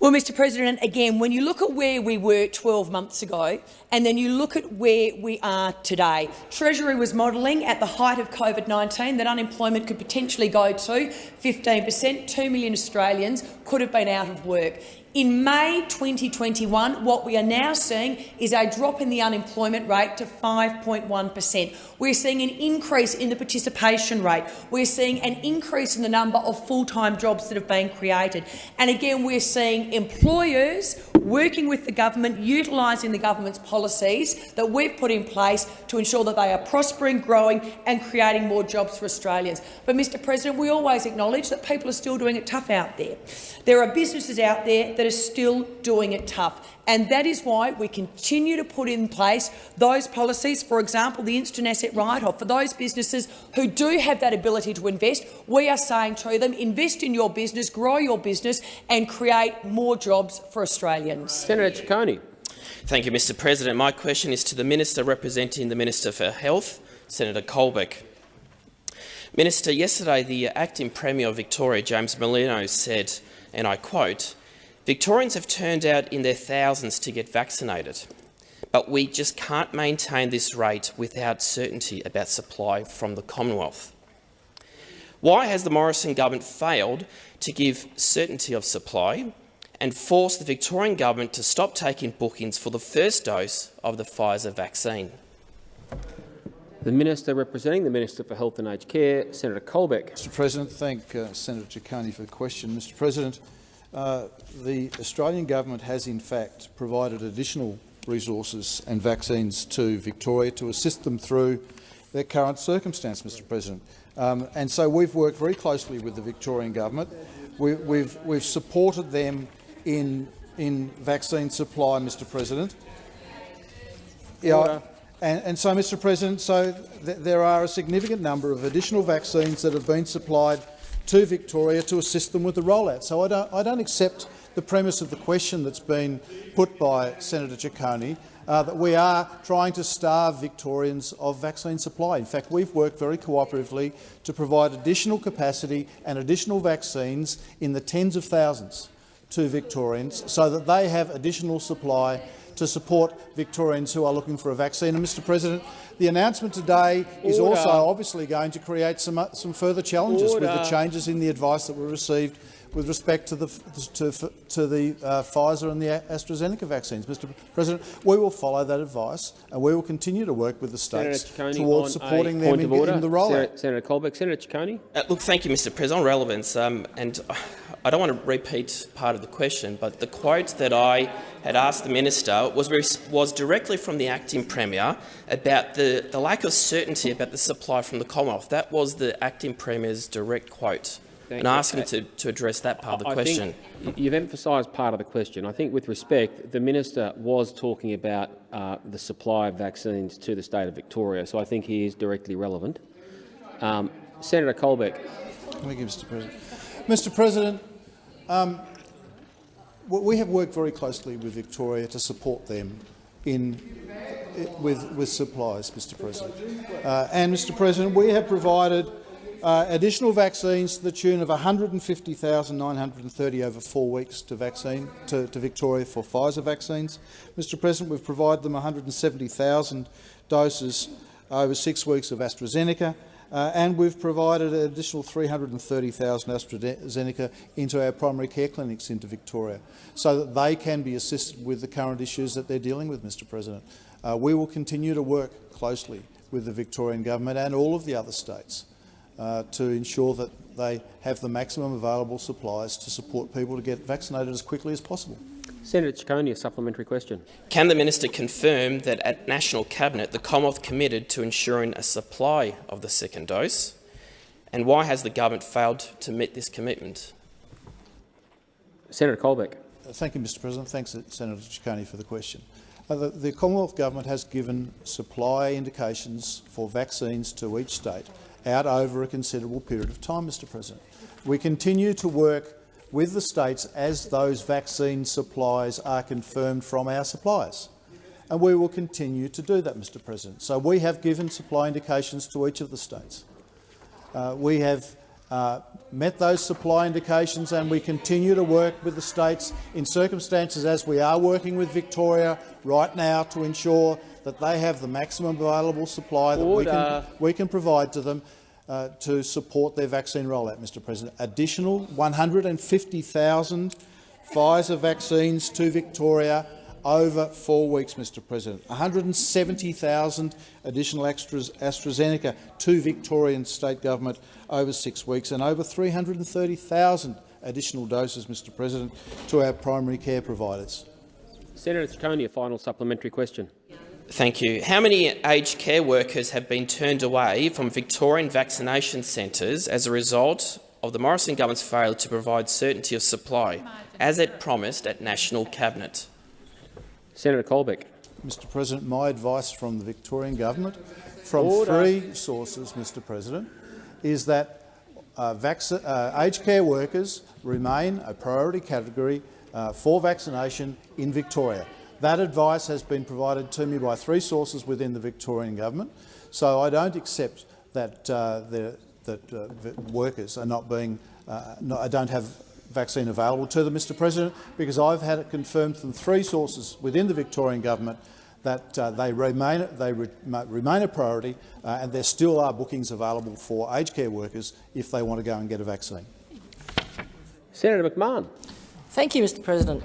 Well, Mr President, again, when you look at where we were 12 months ago and then you look at where we are today, Treasury was modelling at the height of COVID-19 that unemployment could potentially go to 15 per cent. Two million Australians could have been out of work. In May 2021, what we are now seeing is a drop in the unemployment rate to 5.1 per cent. We're seeing an increase in the participation rate. We're seeing an increase in the number of full-time jobs that have been created. And again, we're seeing employers working with the government, utilising the government's policies that we've put in place to ensure that they are prospering, growing and creating more jobs for Australians. But, Mr President, we always acknowledge that people are still doing it tough out there. There are businesses out there that are still doing it tough. And that is why we continue to put in place those policies, for example, the instant asset write-off. For those businesses who do have that ability to invest, we are saying to them, invest in your business, grow your business and create more jobs for Australians. Senator Ciccone. Thank you, Mr President. My question is to the Minister representing the Minister for Health, Senator Colbeck. Minister, yesterday the acting Premier of Victoria, James Merlino, said, and I quote, Victorians have turned out in their thousands to get vaccinated, but we just can't maintain this rate without certainty about supply from the Commonwealth. Why has the Morrison government failed to give certainty of supply and force the Victorian government to stop taking bookings for the first dose of the Pfizer vaccine? The Minister representing the Minister for Health and Aged Care, Senator Colbeck. Mr President, thank uh, Senator Ciccone for the question. Mr President, uh, the Australian government has in fact provided additional resources and vaccines to Victoria to assist them through their current circumstance, Mr President. Um, and so we've worked very closely with the Victorian government. We, we've, we've supported them in, in vaccine supply, Mr President. Yeah, and, and, so, Mr President, so th there are a significant number of additional vaccines that have been supplied to Victoria to assist them with the rollout. So I don't, I don't accept the premise of the question that's been put by Senator Ciccone, uh, that we are trying to starve Victorians of vaccine supply. In fact, we've worked very cooperatively to provide additional capacity and additional vaccines in the tens of thousands to Victorians so that they have additional supply to support Victorians who are looking for a vaccine. And, Mr President, the announcement today is Order. also obviously going to create some, uh, some further challenges Order. with the changes in the advice that were received with respect to the, to, to the uh, Pfizer and the AstraZeneca vaccines. Mr President, we will follow that advice and we will continue to work with the states towards supporting them in, in, the rollout. Senator, Senator Colbeck. Senator Ciccone. Uh, look, thank you, Mr President. On relevance, um, and I don't want to repeat part of the question, but the quote that I had asked the minister was, was directly from the acting premier about the, the lack of certainty about the supply from the Commonwealth. That was the acting premier's direct quote. Thank and I you. asked him to, to address that part of the I question. Think you've emphasised part of the question. I think, with respect, the minister was talking about uh, the supply of vaccines to the state of Victoria, so I think he is directly relevant. Um, Senator Colbeck. Thank you, Mr President. Mr President, um, we have worked very closely with Victoria to support them in with, with supplies, Mr President. Uh, and, Mr President, we have provided uh, additional vaccines to the tune of 150,930 over four weeks to, vaccine, to, to Victoria for Pfizer vaccines. Mr President, we've provided them 170,000 doses over six weeks of AstraZeneca, uh, and we've provided an additional 330,000 AstraZeneca into our primary care clinics into Victoria so that they can be assisted with the current issues that they're dealing with, Mr President. Uh, we will continue to work closely with the Victorian government and all of the other states uh, to ensure that they have the maximum available supplies to support people to get vaccinated as quickly as possible. Senator Ciccone, a supplementary question. Can the minister confirm that at National Cabinet the Commonwealth committed to ensuring a supply of the second dose? And why has the government failed to meet this commitment? Senator Colbeck. Thank you, Mr President. Thanks, Senator Ciccone, for the question. Uh, the, the Commonwealth Government has given supply indications for vaccines to each state out over a considerable period of time, Mr President. We continue to work with the states as those vaccine supplies are confirmed from our suppliers. And we will continue to do that, Mr President. So we have given supply indications to each of the states. Uh, we have uh, met those supply indications and we continue to work with the states in circumstances as we are working with Victoria right now to ensure that they have the maximum available supply that we can, we can provide to them uh, to support their vaccine rollout, Mr President. Additional 150,000 Pfizer vaccines to Victoria over four weeks, Mr President. 170,000 additional extras AstraZeneca to Victorian state government over six weeks and over 330,000 additional doses, Mr President, to our primary care providers. Senator Ciccone, a final supplementary question. Thank you. How many aged care workers have been turned away from Victorian vaccination centres as a result of the Morrison government's failure to provide certainty of supply, as it promised at National Cabinet? Senator Colbeck. Mr President, my advice from the Victorian government, from Order. three sources, Mr President, is that uh, uh, aged care workers remain a priority category uh, for vaccination in Victoria. That advice has been provided to me by three sources within the Victorian government, so I don't accept that, uh, the, that uh, workers are not being, uh, no, I don't have vaccine available to them, Mr President, because I've had it confirmed from three sources within the Victorian government that uh, they remain they re remain a priority, uh, and there still are bookings available for aged care workers if they want to go and get a vaccine. Senator McMahon. Thank you, Mr President.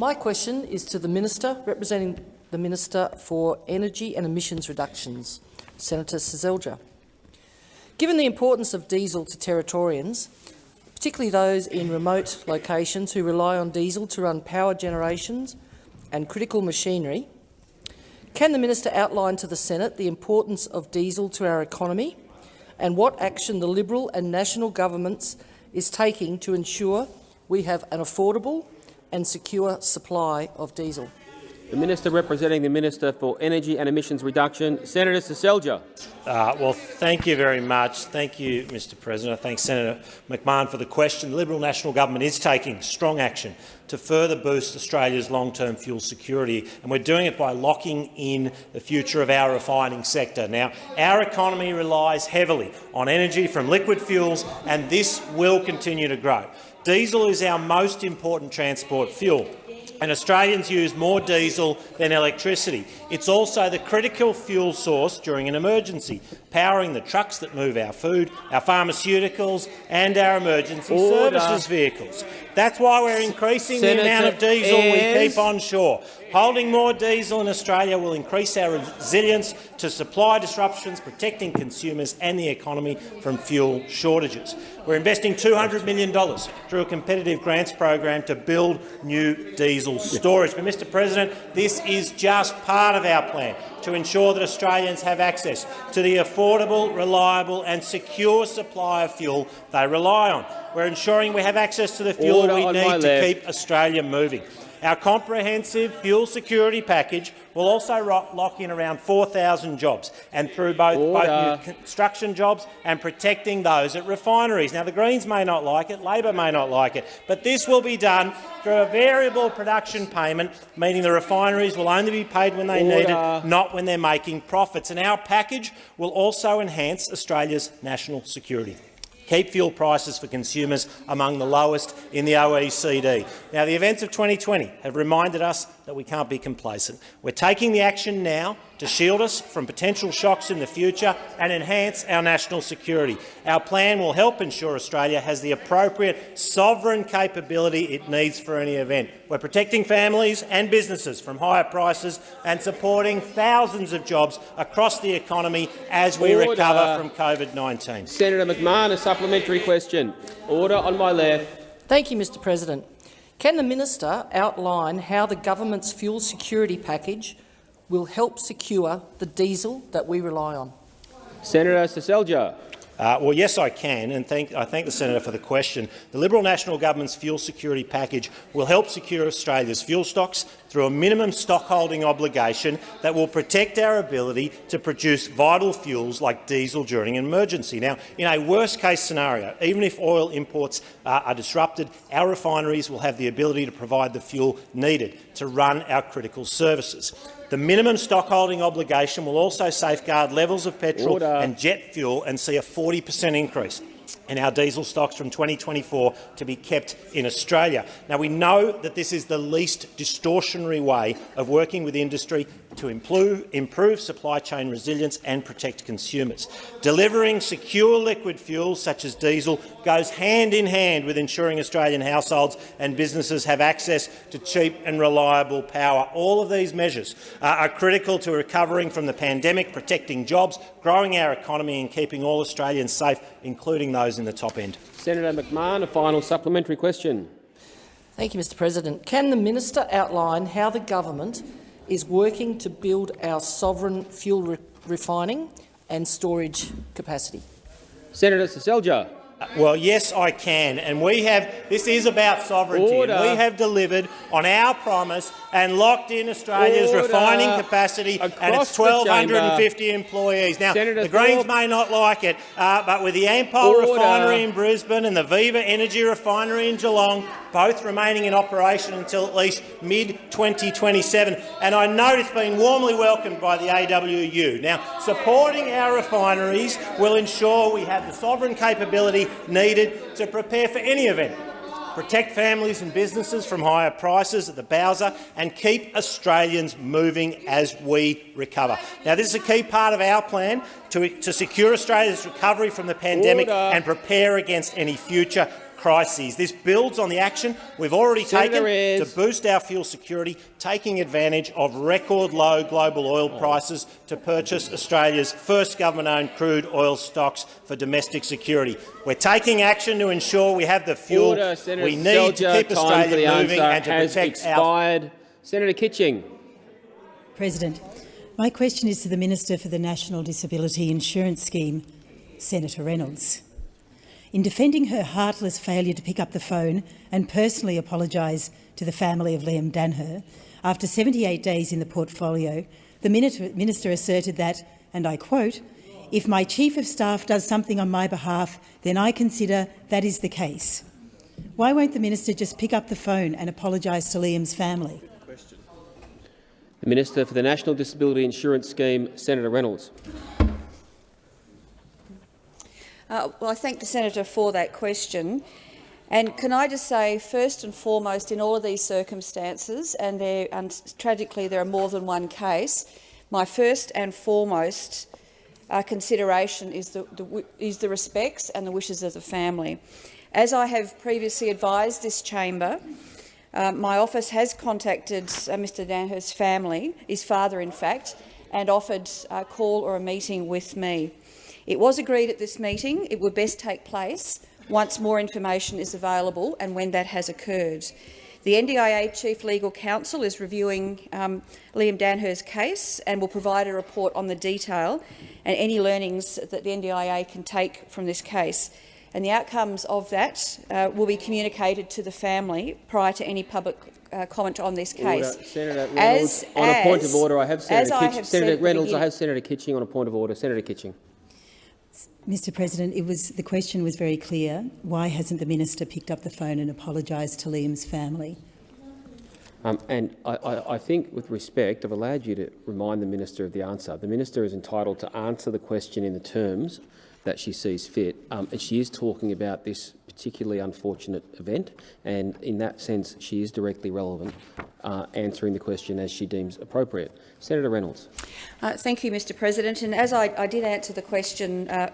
My question is to the Minister representing the Minister for Energy and Emissions Reductions, Senator Seselja. Given the importance of diesel to Territorians, particularly those in remote locations who rely on diesel to run power generations and critical machinery, can the Minister outline to the Senate the importance of diesel to our economy and what action the Liberal and national governments is taking to ensure we have an affordable and secure supply of diesel? The Minister representing the Minister for Energy and Emissions Reduction, Senator Seselja. Uh, well, thank you very much. Thank you, Mr President. I thank Senator McMahon for the question. The Liberal National Government is taking strong action to further boost Australia's long-term fuel security, and we're doing it by locking in the future of our refining sector. Now, our economy relies heavily on energy from liquid fuels, and this will continue to grow. Diesel is our most important transport fuel and Australians use more diesel than electricity. It's also the critical fuel source during an emergency, powering the trucks that move our food, our pharmaceuticals and our emergency Order. services vehicles. That's why we're increasing Senator the amount of diesel we keep on shore. Holding more diesel in Australia will increase our resilience to supply disruptions, protecting consumers and the economy from fuel shortages. We're investing $200 million through a competitive grants program to build new diesel storage. But, Mr President, this is just part of our plan to ensure that Australians have access to the affordable, reliable and secure supply of fuel they rely on. we're ensuring we have access to the fuel Order we need to left. keep Australia moving. Our comprehensive fuel security package will also lock in around 4,000 jobs, and through both, both new construction jobs and protecting those at refineries. Now, the Greens may not like it, Labor may not like it, but this will be done through a variable production payment, meaning the refineries will only be paid when they need it, not when they're making profits. And our package will also enhance Australia's national security keep fuel prices for consumers among the lowest in the OECD. Now, the events of 2020 have reminded us that we can't be complacent. We're taking the action now to shield us from potential shocks in the future and enhance our national security. Our plan will help ensure Australia has the appropriate sovereign capability it needs for any event. We're protecting families and businesses from higher prices and supporting thousands of jobs across the economy as we Order. recover from COVID-19. Senator McMahon, a supplementary question. Order on my left. Thank you, Mr President. Can the minister outline how the government's fuel security package will help secure the diesel that we rely on? Senator Seselja. Uh, well, yes, I can, and thank, I thank the senator for the question. The Liberal National Government's fuel security package will help secure Australia's fuel stocks through a minimum stockholding obligation that will protect our ability to produce vital fuels like diesel during an emergency. Now, in a worst-case scenario, even if oil imports uh, are disrupted, our refineries will have the ability to provide the fuel needed to run our critical services. The minimum stockholding obligation will also safeguard levels of petrol Order. and jet fuel and see a 40 per cent increase in our diesel stocks from 2024 to be kept in Australia. Now, we know that this is the least distortionary way of working with industry to improve, improve supply chain resilience and protect consumers. Delivering secure liquid fuels such as diesel goes hand in hand with ensuring Australian households and businesses have access to cheap and reliable power. All of these measures uh, are critical to recovering from the pandemic, protecting jobs, growing our economy and keeping all Australians safe, including those in the top end. Senator McMahon, a final supplementary question. Thank you, Mr President. Can the minister outline how the government is working to build our sovereign fuel re refining and storage capacity? Senator Seselja. Well, yes, I can. And we have, this is about sovereignty. Order. And we have delivered on our promise and locked in Australia's Order. refining capacity and its 1,250 employees. Now, Senator the Greens Thorpe. may not like it, uh, but with the Ampol Order. refinery in Brisbane and the Viva Energy refinery in Geelong, both remaining in operation until at least mid-2027, and I note it's been warmly welcomed by the AWU. Now, supporting our refineries will ensure we have the sovereign capability needed to prepare for any event, protect families and businesses from higher prices at the Bowser and keep Australians moving as we recover. Now, this is a key part of our plan to, to secure Australia's recovery from the pandemic Order. and prepare against any future crises. This builds on the action we've already Senator taken Ayres. to boost our fuel security, taking advantage of record low global oil oh. prices to purchase Australia's first government-owned crude oil stocks for domestic security. We're taking action to ensure we have the fuel Order, we need to keep Time for the Australia moving and to has protect our expired. Senator Kitching. President, my question is to the Minister for the National Disability Insurance Scheme, Senator Reynolds. In defending her heartless failure to pick up the phone and personally apologise to the family of Liam Danher, after 78 days in the portfolio, the minister asserted that, and I quote, if my Chief of Staff does something on my behalf, then I consider that is the case. Why won't the minister just pick up the phone and apologise to Liam's family? The Minister for the National Disability Insurance Scheme, Senator Reynolds. Uh, well, I thank the senator for that question. And can I just say, first and foremost, in all of these circumstances, and, there, and tragically there are more than one case, my first and foremost uh, consideration is the, the, is the respects and the wishes of the family. As I have previously advised this chamber, uh, my office has contacted uh, Mr Danher's family, his father in fact, and offered a call or a meeting with me. It was agreed at this meeting it would best take place once more information is available and when that has occurred. The NDIA Chief Legal Counsel is reviewing um, Liam Danher's case and will provide a report on the detail and any learnings that the NDIA can take from this case. and the outcomes of that uh, will be communicated to the family prior to any public uh, comment on this case. Order. Senator Reynolds, As- on a point of order, I have as Senator I Kitching. have Senator said at the Reynolds, I have Senator Kitching on a point of order. Senator Kitching. Mr President, it was, the question was very clear. Why hasn't the minister picked up the phone and apologised to Liam's family? Um, and I, I, I think, with respect, I've allowed you to remind the minister of the answer. The minister is entitled to answer the question in the terms that she sees fit. Um, and she is talking about this particularly unfortunate event, and in that sense, she is directly relevant, uh, answering the question as she deems appropriate. Senator Reynolds. Uh, thank you, Mr President. And as I, I did answer the question uh,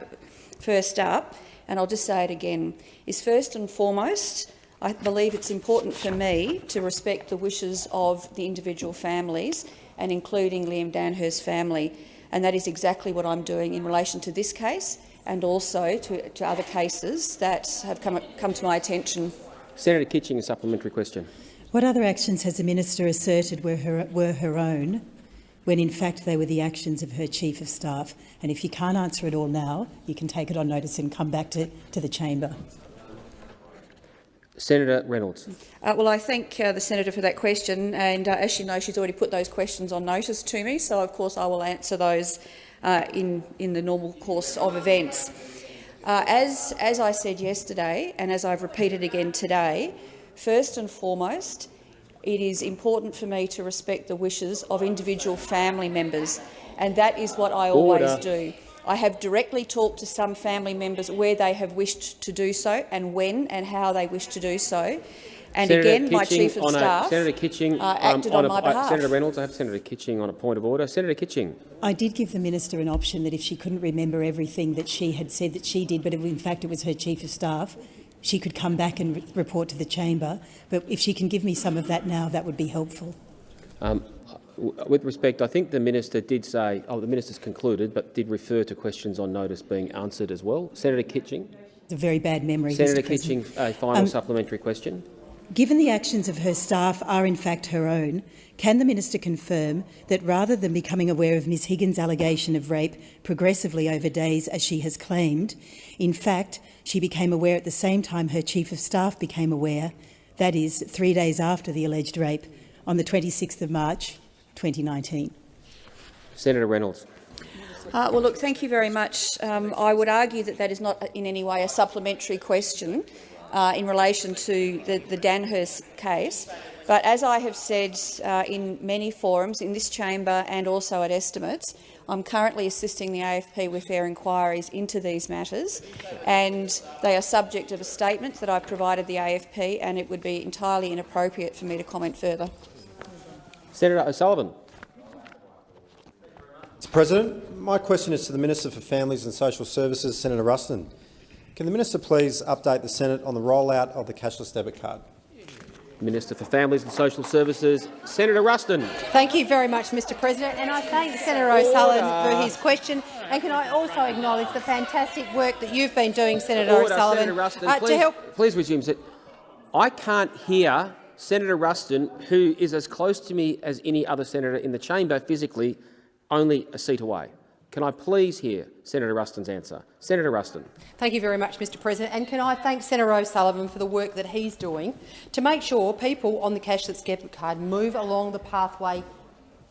first up, and I'll just say it again, is first and foremost, I believe it's important for me to respect the wishes of the individual families, and including Liam Danhurst's family. And that is exactly what I'm doing in relation to this case and also to, to other cases that have come, come to my attention. Senator Kitching, a supplementary question. What other actions has the minister asserted were her, were her own when in fact they were the actions of her chief of staff? And if you can't answer it all now, you can take it on notice and come back to, to the chamber. Senator Reynolds. Uh, well, I thank uh, the senator for that question, and uh, as you know, she's already put those questions on notice to me, so of course I will answer those uh, in, in the normal course of events. Uh, as, as I said yesterday, and as I've repeated again today, first and foremost, it is important for me to respect the wishes of individual family members, and that is what I always do. I have directly talked to some family members where they have wished to do so and when and how they wish to do so. And Senator again, my chief of on a- staff Senator Kitching, uh, um, acted on, on, a- my uh, behalf. Senator Reynolds, I have Senator Kitching on a point of order. Senator Kitching. I did give the minister an option that if she couldn't remember everything that she had said that she did, but if in fact it was her chief of staff, she could come back and re report to the chamber. But if she can give me some of that now, that would be helpful. Um, with respect, I think the minister did say, oh, the minister's concluded, but did refer to questions on notice being answered as well. Senator Kitching. It's a very bad memory. Senator Mr. President. Kitching, a final Um, supplementary question. Given the actions of her staff are in fact her own, can the minister confirm that rather than becoming aware of Ms Higgins' allegation of rape progressively over days as she has claimed, in fact she became aware at the same time her chief of staff became aware, that is, three days after the alleged rape, on the 26th of March 2019? Senator Reynolds. Uh, well, look, thank you very much. Um, I would argue that that is not in any way a supplementary question uh, in relation to the, the Danhurst case. But as I have said uh, in many forums, in this chamber and also at estimates, I'm currently assisting the AFP with their inquiries into these matters, and they are subject of a statement that I've provided the AFP, and it would be entirely inappropriate for me to comment further. Senator O'Sullivan. Mr President, my question is to the Minister for Families and Social Services, Senator Ruston. Can the minister please update the Senate on the rollout of the cashless debit card? Minister for Families and Social Services, Senator Ruston. Thank you very much, Mr President, and I thank Senator O'Sullivan for his question. And can I also acknowledge the fantastic work that you've been doing, Senator Order, O'Sullivan, Senator Ruston, uh, please, to help please resume. I can't hear Senator Ruston, who is as close to me as any other senator in the chamber physically, only a seat away. Can I please hear Senator Ruston's answer? Senator Ruston. Thank you very much, Mr President. And can I thank Senator O'Sullivan for the work that he's doing to make sure people on the cashless debit card move along the pathway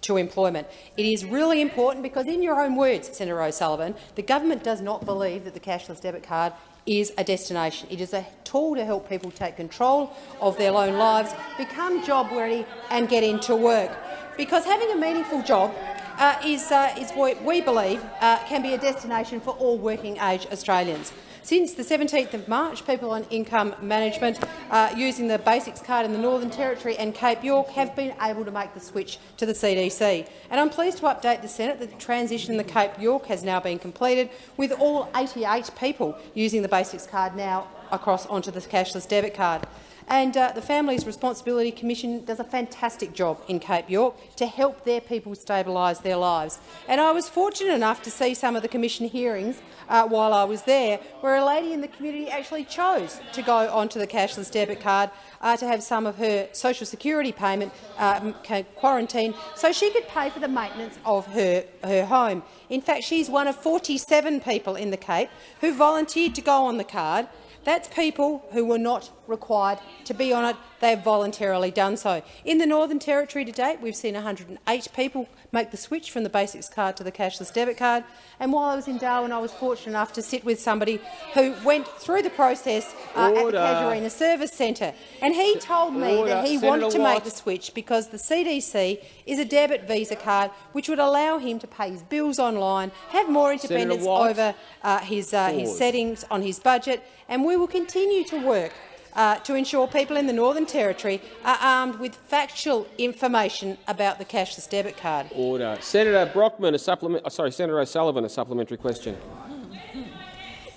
to employment. It is really important because, in your own words, Senator O'Sullivan, the government does not believe that the cashless debit card is a destination. It is a tool to help people take control of their own lives, become job ready and get into work. Because having a meaningful job uh, is, uh, is what we believe uh, can be a destination for all working-age Australians. Since the 17th of March, people on income management uh, using the Basics card in the Northern Territory and Cape York have been able to make the switch to the CDC. And I'm pleased to update the Senate that the transition in the Cape York has now been completed, with all 88 people using the Basics card now across onto the cashless debit card. And uh, the Families Responsibility Commission does a fantastic job in Cape York to help their people stabilise their lives. And I was fortunate enough to see some of the Commission hearings uh, while I was there, where a lady in the community actually chose to go onto the cashless debit card uh, to have some of her social security payment uh, quarantined so she could pay for the maintenance of her, her home. In fact, she's one of 47 people in the Cape who volunteered to go on the card that's people who were not required to be on it. They have voluntarily done so. In the Northern Territory to date, we've seen 108 people make the switch from the basics card to the cashless debit card. And while I was in Darwin, I was fortunate enough to sit with somebody who went through the process uh, at the Casuarina Service Centre. And he told me Order. that he Senator wanted to make the switch because the CDC is a debit Visa card which would allow him to pay his bills online, have more independence over uh, his, uh, his settings on his budget, and we will continue to work uh, to ensure people in the Northern Territory are armed with factual information about the cashless debit card. Order. Senator Brockman, a supplement. oh, Sorry, Senator O'Sullivan, a supplementary question.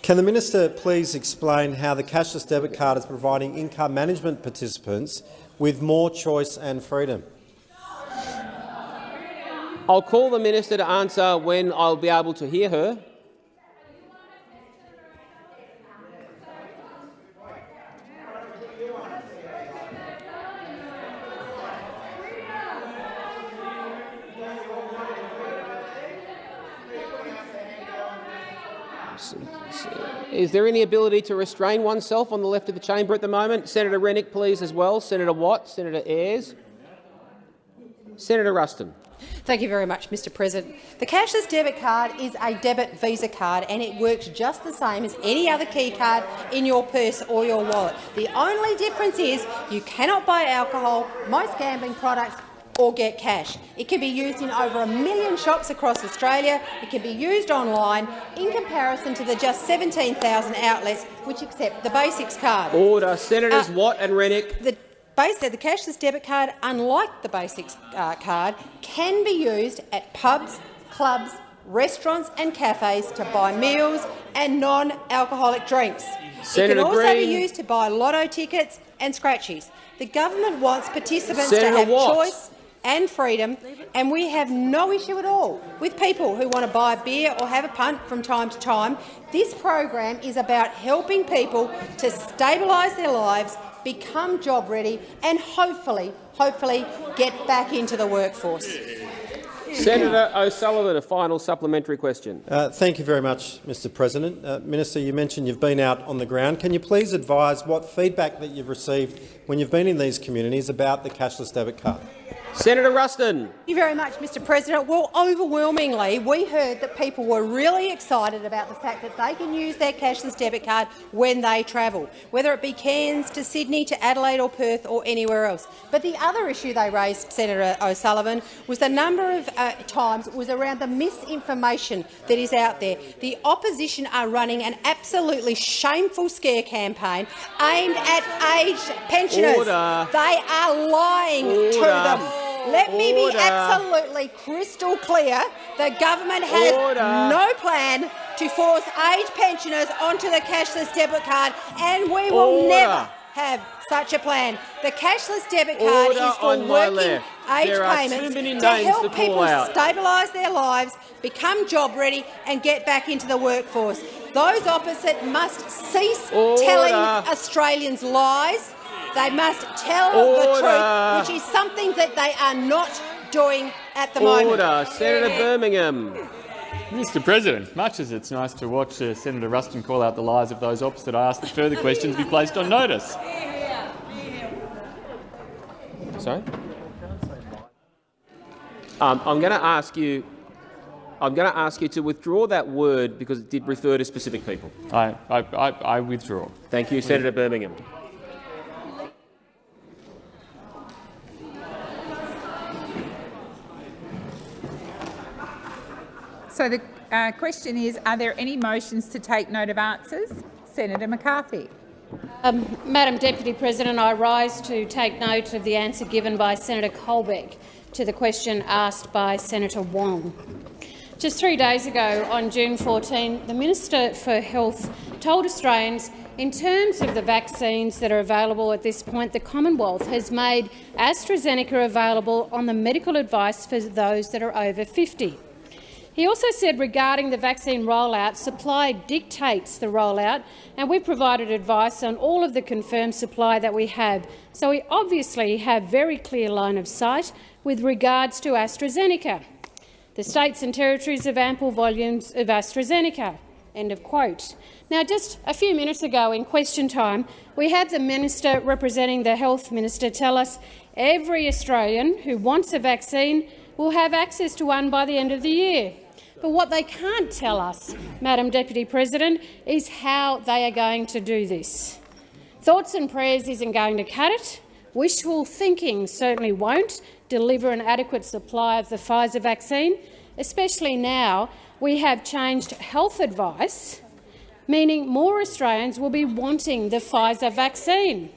Can the minister please explain how the cashless debit card is providing income management participants with more choice and freedom? I'll call the minister to answer when I'll be able to hear her. Is there any ability to restrain oneself on the left of the chamber at the moment? Senator Rennick, please, as well. Senator Watt, Senator Ayres. Senator Ruston. Thank you very much, Mr President. The cashless debit card is a debit Visa card and it works just the same as any other key card in your purse or your wallet. The only difference is you cannot buy alcohol, most gambling products or get cash. It can be used in over a million shops across Australia. It can be used online in comparison to the just 17,000 outlets which accept the basics card. Order. Senators Uh, Watt and Rennick. The the cashless debit card, unlike the basics uh, card, can be used at pubs, clubs, restaurants and cafes to buy meals and non-alcoholic drinks. Senator it can also Green. be used to buy lotto tickets and scratchies. The government wants participants Senator to have Watt. choice and freedom, and we have no issue at all with people who want to buy a beer or have a punt from time to time. This program is about helping people to stabilise their lives, become job ready, and hopefully, hopefully, get back into the workforce. Senator O'Sullivan, a final supplementary question. Uh, thank you very much, Mr President. Uh, Minister, you mentioned you've been out on the ground. Can you please advise what feedback that you've received when you've been in these communities about the cashless debit card? Senator Ruston. Thank you very much, Mr President. Well, overwhelmingly, we heard that people were really excited about the fact that they can use their cashless debit card when they travel, whether it be Cairns to Sydney to Adelaide or Perth or anywhere else. But the other issue they raised, Senator O'Sullivan, was the number of uh, times it was around the misinformation that is out there. The opposition are running an absolutely shameful scare campaign aimed at aged pensioners. Order. Uh, they are lying to uh, them. Let me be uh, absolutely crystal clear. The government has Order. no plan to force aged pensioners onto the cashless debit card, and we will Order. never have such a plan. The cashless debit card Order is for working age payments to help to people stabilise their lives, become job ready and get back into the workforce. Those opposite must cease Order. telling Australians lies. They must tell Order. the truth, which is something that they are not doing at the moment. Order. Senator Birmingham. Mr President, much as it's nice to watch uh, Senator Ruston call out the lies of those opposite, I ask that further questions be placed on notice. Sorry? Um, I'm going to ask you. I'm going to ask you to withdraw that word because it did refer to specific people. I, I, I, I withdraw. Thank you, Senator Birmingham. So the uh, question is, are there any motions to take note of answers? Senator McCarthy. Um, Madam Deputy President, I rise to take note of the answer given by Senator Colbeck to the question asked by Senator Wong. Just three days ago, on June 14, the Minister for Health told Australians In terms of the vaccines that are available at this point, the Commonwealth has made AstraZeneca available on the medical advice for those that are over 50. He also said regarding the vaccine rollout, supply dictates the rollout, and we provided advice on all of the confirmed supply that we have. So we obviously have very clear line of sight with regards to AstraZeneca. The states and territories have ample volumes of AstraZeneca. End of quote. Now, just a few minutes ago in question time, we had the minister representing the health minister tell us every Australian who wants a vaccine will have access to one by the end of the year. But what they can't tell us, Madam Deputy President, is how they are going to do this. Thoughts and prayers isn't going to cut it. Wishful thinking certainly won't deliver an adequate supply of the Pfizer vaccine, especially now we have changed health advice, meaning more Australians will be wanting the Pfizer vaccine.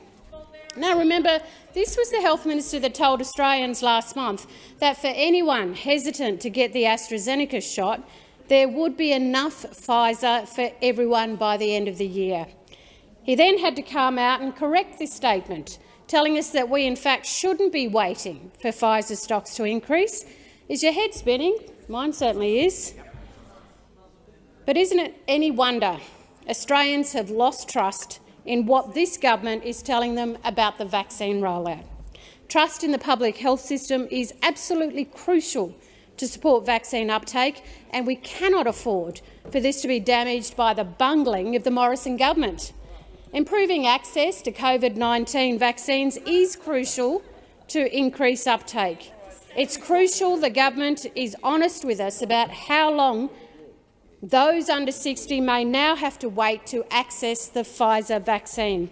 Now remember, this was the health minister that told Australians last month that for anyone hesitant to get the AstraZeneca shot, there would be enough Pfizer for everyone by the end of the year. He then had to come out and correct this statement, telling us that we in fact shouldn't be waiting for Pfizer stocks to increase. Is your head spinning? Mine certainly is. But isn't it any wonder Australians have lost trust in what this government is telling them about the vaccine rollout. Trust in the public health system is absolutely crucial to support vaccine uptake, and we cannot afford for this to be damaged by the bungling of the Morrison government. Improving access to COVID-19 vaccines is crucial to increase uptake. It's crucial the government is honest with us about how long those under 60 may now have to wait to access the Pfizer vaccine.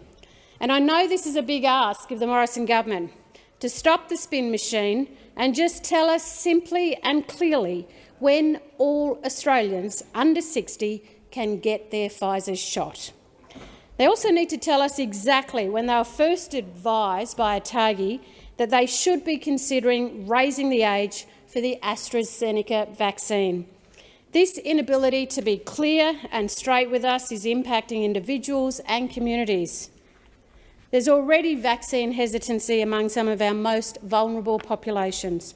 And I know this is a big ask of the Morrison government to stop the spin machine and just tell us simply and clearly when all Australians under 60 can get their Pfizer shot. They also need to tell us exactly when they were first advised by ATAGI that they should be considering raising the age for the AstraZeneca vaccine. This inability to be clear and straight with us is impacting individuals and communities. There's already vaccine hesitancy among some of our most vulnerable populations.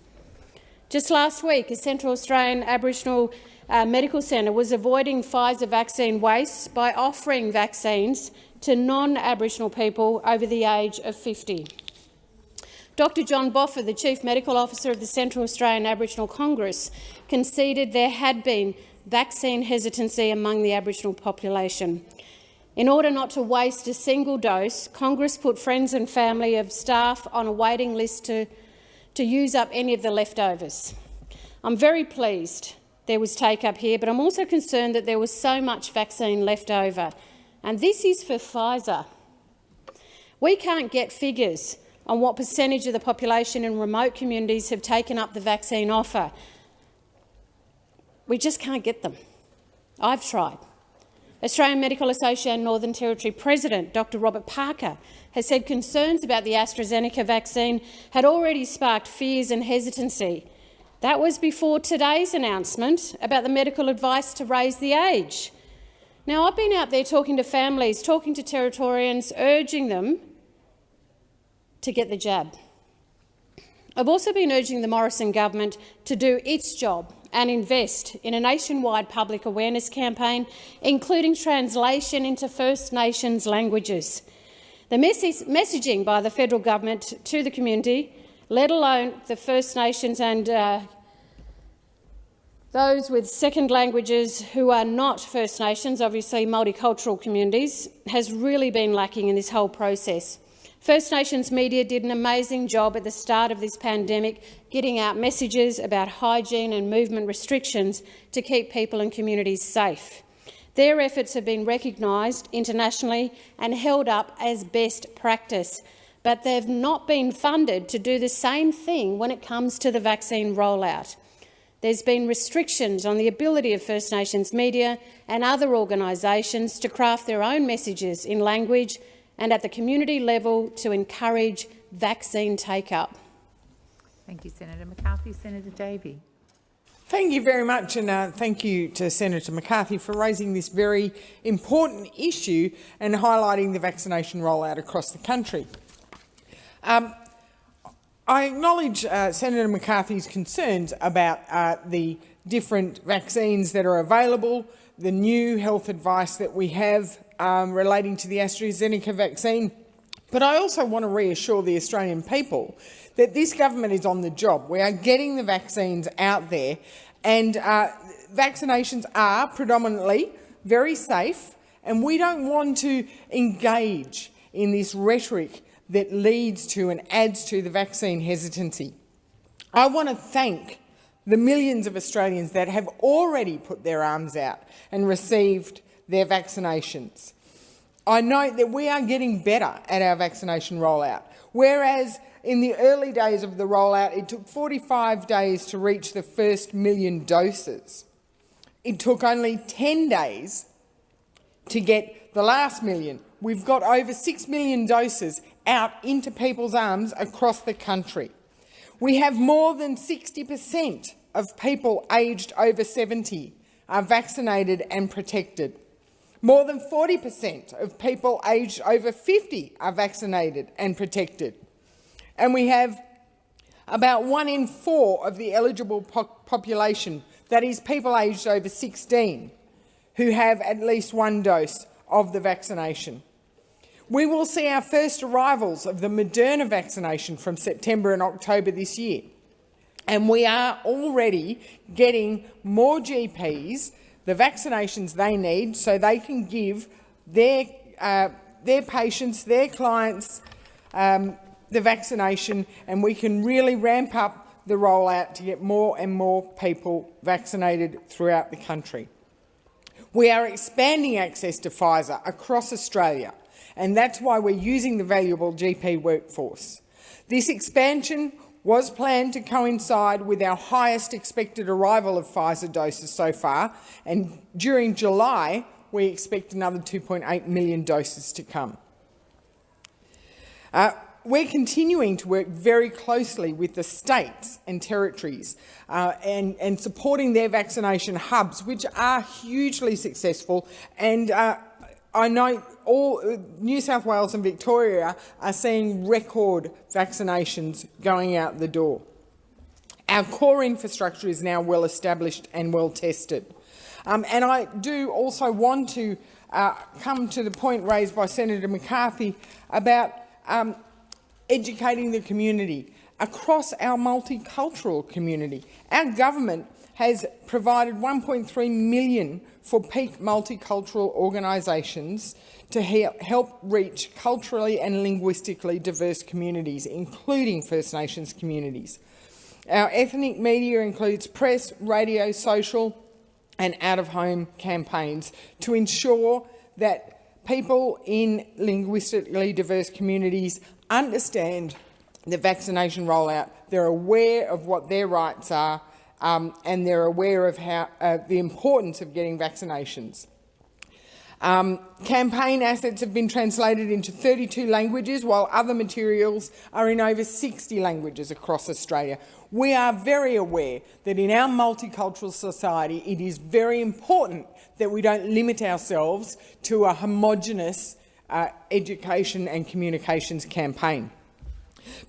Just last week, a Central Australian Aboriginal uh, medical centre was avoiding Pfizer vaccine waste by offering vaccines to non-Aboriginal people over the age of 50. Dr John Boffa, the Chief Medical Officer of the Central Australian Aboriginal Congress, conceded there had been vaccine hesitancy among the Aboriginal population. In order not to waste a single dose, Congress put friends and family of staff on a waiting list to, to use up any of the leftovers. I'm very pleased there was take-up here, but I'm also concerned that there was so much vaccine left over. And this is for Pfizer. We can't get figures on what percentage of the population in remote communities have taken up the vaccine offer. We just can't get them. I've tried. Australian Medical Association Northern Territory President Dr Robert Parker has said concerns about the AstraZeneca vaccine had already sparked fears and hesitancy. That was before today's announcement about the medical advice to raise the age. Now, I've been out there talking to families, talking to Territorians, urging them to get the jab. I've also been urging the Morrison government to do its job and invest in a nationwide public awareness campaign, including translation into First Nations languages. The messaging by the federal government to the community, let alone the First Nations and uh, those with second languages who are not First Nations, obviously multicultural communities, has really been lacking in this whole process. First Nations media did an amazing job at the start of this pandemic getting out messages about hygiene and movement restrictions to keep people and communities safe. Their efforts have been recognised internationally and held up as best practice, but they've not been funded to do the same thing when it comes to the vaccine rollout. There's been restrictions on the ability of First Nations media and other organisations to craft their own messages in language and at the community level to encourage vaccine take-up. Thank you, Senator McCarthy. Senator Davey. Thank you very much, and uh, thank you to Senator McCarthy for raising this very important issue and highlighting the vaccination rollout across the country. Um, I acknowledge uh, Senator McCarthy's concerns about uh, the different vaccines that are available, the new health advice that we have um, relating to the AstraZeneca vaccine. But I also want to reassure the Australian people that this government is on the job. We are getting the vaccines out there, and uh, vaccinations are predominantly very safe, and we don't want to engage in this rhetoric that leads to and adds to the vaccine hesitancy. I want to thank the millions of Australians that have already put their arms out and received their vaccinations. I note that we are getting better at our vaccination rollout, whereas in the early days of the rollout, it took 45 days to reach the first million doses. It took only 10 days to get the last million. We've got over 6 million doses out into people's arms across the country. We have more than 60 per cent of people aged over 70 are vaccinated and protected. More than 40 per cent of people aged over 50 are vaccinated and protected. And we have about one in four of the eligible po population, that is people aged over 16, who have at least one dose of the vaccination. We will see our first arrivals of the Moderna vaccination from September and October this year. And we are already getting more GPs the vaccinations they need so they can give their, uh, their patients, their clients, um, the vaccination and we can really ramp up the rollout to get more and more people vaccinated throughout the country. We are expanding access to Pfizer across Australia, and that's why we're using the valuable GP workforce. This expansion was planned to coincide with our highest expected arrival of Pfizer doses so far, and during July we expect another 2.8 million doses to come. Uh, we're continuing to work very closely with the states and territories uh, and, and, supporting their vaccination hubs, which are hugely successful. And uh, I know all New South Wales and Victoria are seeing record vaccinations going out the door. Our core infrastructure is now well established and well tested. Um, and I do also want to uh, come to the point raised by Senator McCarthy about um, educating the community across our multicultural community. Our government has provided 1.3 million for peak multicultural organisations to help reach culturally and linguistically diverse communities, including First Nations communities. Our ethnic media includes press, radio, social and out-of-home campaigns to ensure that people in linguistically diverse communities understand the vaccination rollout, they're aware of what their rights are, um, and they're aware of how, uh, the importance of getting vaccinations. Um, campaign assets have been translated into 32 languages, while other materials are in over 60 languages across Australia. We are very aware that in our multicultural society it is very important that we don't limit ourselves to a homogenous uh, education and communications campaign.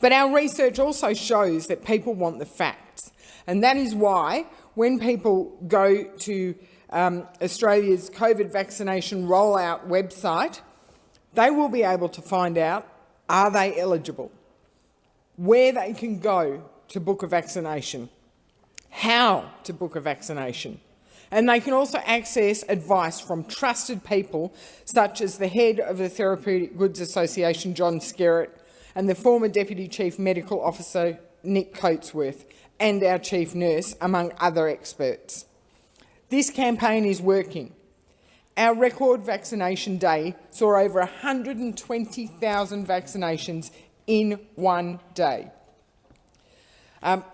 But our research also shows that people want the facts, and that is why when people go to um, Australia's COVID vaccination rollout website, they will be able to find out are they eligible, where they can go to book a vaccination, how to book a vaccination, and they can also access advice from trusted people such as the head of the Therapeutic Goods Association, John Skerritt, and the former Deputy Chief Medical Officer, Nick Coatsworth, and our Chief Nurse, among other experts. This campaign is working. Our record vaccination day saw over 120,000 vaccinations in one day. Um,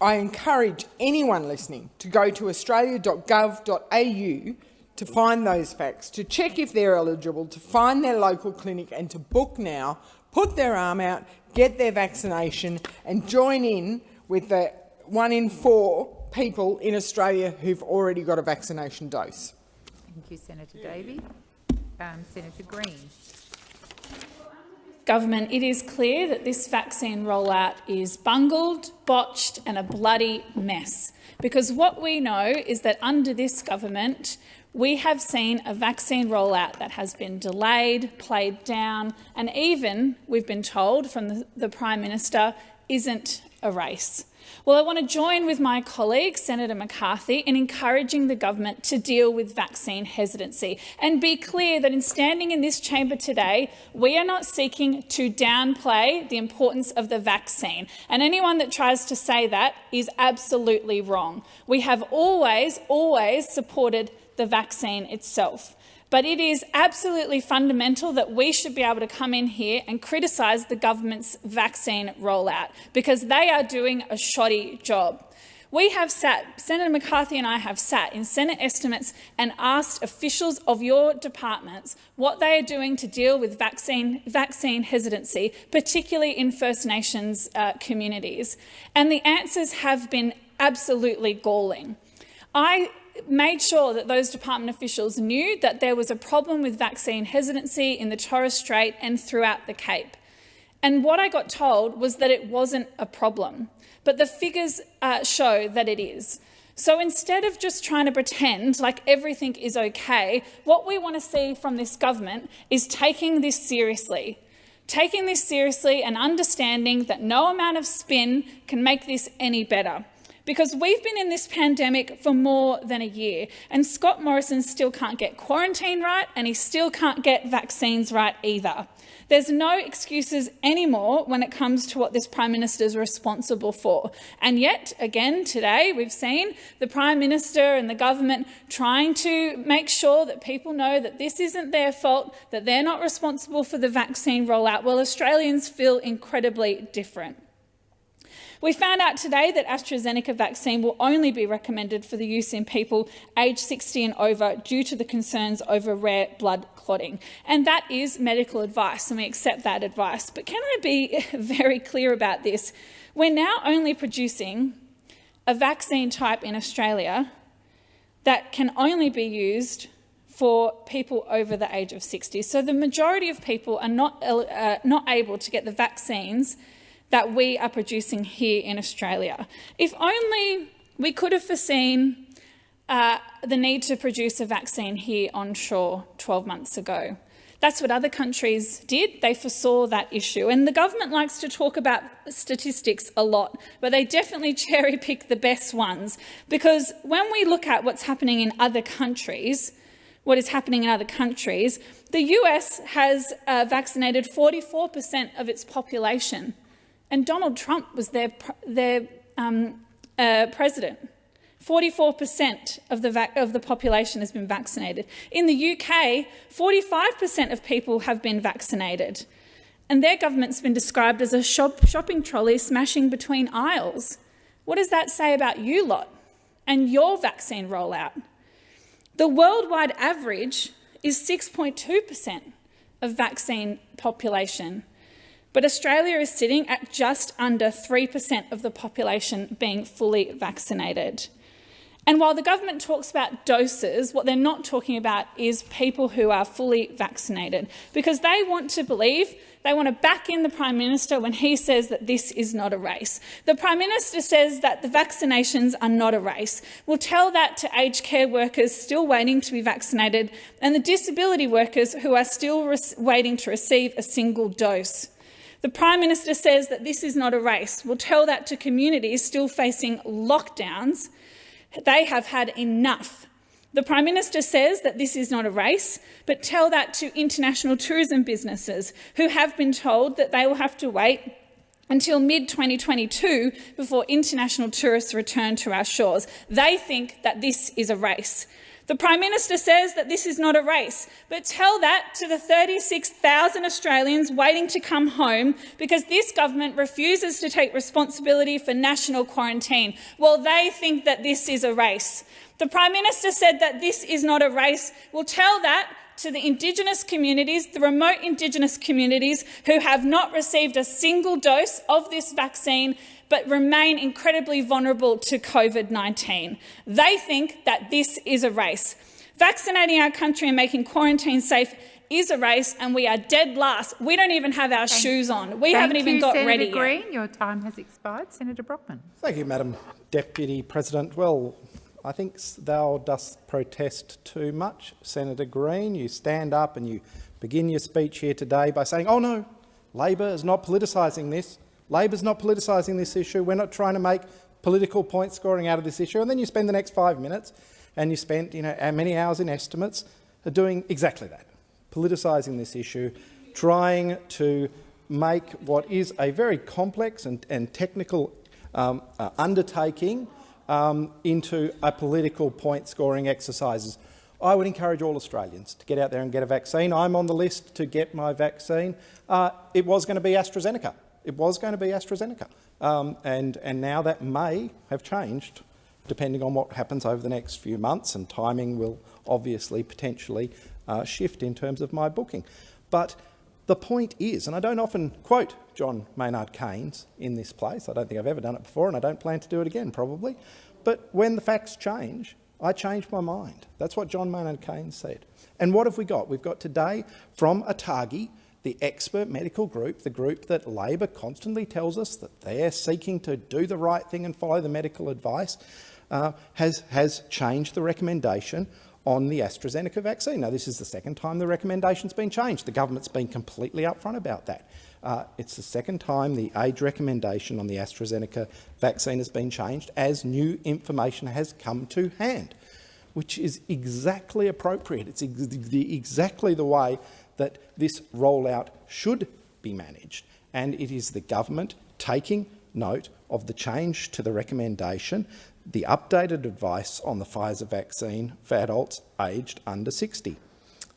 I encourage anyone listening to go to australia.gov.au to find those facts, to check if they're eligible, to find their local clinic and to book now, put their arm out, get their vaccination and join in with the one in four people in Australia who've already got a vaccination dose. Thank you, Senator Davey. Um, Senator Green. Government, it is clear that this vaccine rollout is bungled, botched and a bloody mess. Because what we know is that under this government, we have seen a vaccine rollout that has been delayed, played down, and even, we've been told from the, the Prime Minister, isn't a race. Well, I want to join with my colleague, Senator McCarthy, in encouraging the government to deal with vaccine hesitancy and be clear that in standing in this chamber today, we are not seeking to downplay the importance of the vaccine. And anyone that tries to say that is absolutely wrong. We have always, always supported the vaccine itself. But it is absolutely fundamental that we should be able to come in here and criticise the government's vaccine rollout because they are doing a shoddy job. We have sat, Senator McCarthy and I have sat in Senate estimates and asked officials of your departments what they are doing to deal with vaccine, vaccine hesitancy, particularly in First Nations uh, communities. And the answers have been absolutely galling. I made sure that those department officials knew that there was a problem with vaccine hesitancy in the Torres Strait and throughout the Cape. And what I got told was that it wasn't a problem, but the figures uh, show that it is. So instead of just trying to pretend like everything is okay, what we want to see from this government is taking this seriously. Taking this seriously and understanding that no amount of spin can make this any better because we've been in this pandemic for more than a year and Scott Morrison still can't get quarantine right and he still can't get vaccines right either. There's no excuses anymore when it comes to what this Prime Minister is responsible for. And yet, again, today we've seen the Prime Minister and the government trying to make sure that people know that this isn't their fault, that they're not responsible for the vaccine rollout, while Australians feel incredibly different. We found out today that AstraZeneca vaccine will only be recommended for the use in people aged 60 and over due to the concerns over rare blood clotting. And that is medical advice, and we accept that advice. But can I be very clear about this? We're now only producing a vaccine type in Australia that can only be used for people over the age of 60. So the majority of people are not, uh, not able to get the vaccines that we are producing here in Australia. If only we could have foreseen uh, the need to produce a vaccine here onshore 12 months ago. That's what other countries did. They foresaw that issue. And the government likes to talk about statistics a lot, but they definitely cherry pick the best ones. Because when we look at what's happening in other countries, what is happening in other countries, the US has uh, vaccinated 44% of its population. And Donald Trump was their, their um, uh, president. 44% of the, of the population has been vaccinated. In the UK, 45% of people have been vaccinated. And their government's been described as a shop shopping trolley smashing between aisles. What does that say about you lot and your vaccine rollout? The worldwide average is 6.2% of vaccine population. But Australia is sitting at just under 3% of the population being fully vaccinated. And while the government talks about doses, what they're not talking about is people who are fully vaccinated, because they want to believe, they want to back in the Prime Minister when he says that this is not a race. The Prime Minister says that the vaccinations are not a race. We'll tell that to aged care workers still waiting to be vaccinated and the disability workers who are still waiting to receive a single dose. The Prime Minister says that this is not a race. We'll tell that to communities still facing lockdowns. They have had enough. The Prime Minister says that this is not a race, but tell that to international tourism businesses who have been told that they will have to wait until mid-2022 before international tourists return to our shores. They think that this is a race. The Prime Minister says that this is not a race, but tell that to the 36,000 Australians waiting to come home because this government refuses to take responsibility for national quarantine. Well, they think that this is a race. The Prime Minister said that this is not a race. Well, tell that to the Indigenous communities, the remote Indigenous communities who have not received a single dose of this vaccine but remain incredibly vulnerable to COVID-19. They think that this is a race. Vaccinating our country and making quarantine safe is a race, and we are dead last. We don't even have our Thank shoes on. We haven't even you, got Senator ready Green. yet. Your time has expired. Senator Brockman. Thank you, Madam Deputy President. Well, I think thou dost protest too much, Senator Green. You stand up and you begin your speech here today by saying, oh no, Labor is not politicising this. Labor's not politicising this issue. We're not trying to make political point scoring out of this issue. And then you spend the next five minutes and you spend you know, many hours in estimates doing exactly that, politicising this issue, trying to make what is a very complex and, and technical um, uh, undertaking um, into a political point-scoring exercises. I would encourage all Australians to get out there and get a vaccine. I'm on the list to get my vaccine. Uh, it was going to be AstraZeneca. It was going to be AstraZeneca. Um, and, and now that may have changed depending on what happens over the next few months, and timing will obviously potentially uh, shift in terms of my booking. But the point is, and I don't often quote John Maynard Keynes in this place, I don't think I've ever done it before and I don't plan to do it again probably, but when the facts change, I change my mind. That's what John Maynard Keynes said. And what have we got? We've got today from ATAGI, the expert medical group, the group that Labor constantly tells us that they're seeking to do the right thing and follow the medical advice, uh, has, has changed the recommendation on the AstraZeneca vaccine. Now, this is the second time the recommendation's been changed. The government's been completely upfront about that. Uh, it's the second time the age recommendation on the AstraZeneca vaccine has been changed as new information has come to hand, which is exactly appropriate. It's ex exactly the way that this rollout should be managed. And it is the government taking note of the change to the recommendation, the updated advice on the Pfizer vaccine for adults aged under 60.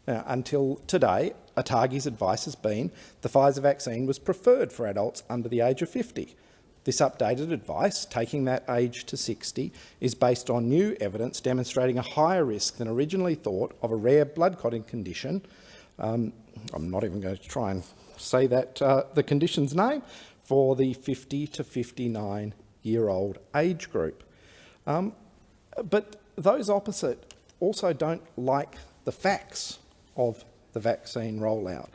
Now, until today, ATAGI's advice has been the Pfizer vaccine was preferred for adults under the age of 50. This updated advice, taking that age to 60, is based on new evidence demonstrating a higher risk than originally thought of a rare blood clotting condition. Um, I'm not even going to try and say that uh, the condition's name for the 50 to 59 year old age group. Um, but those opposite also don't like the facts of the vaccine rollout.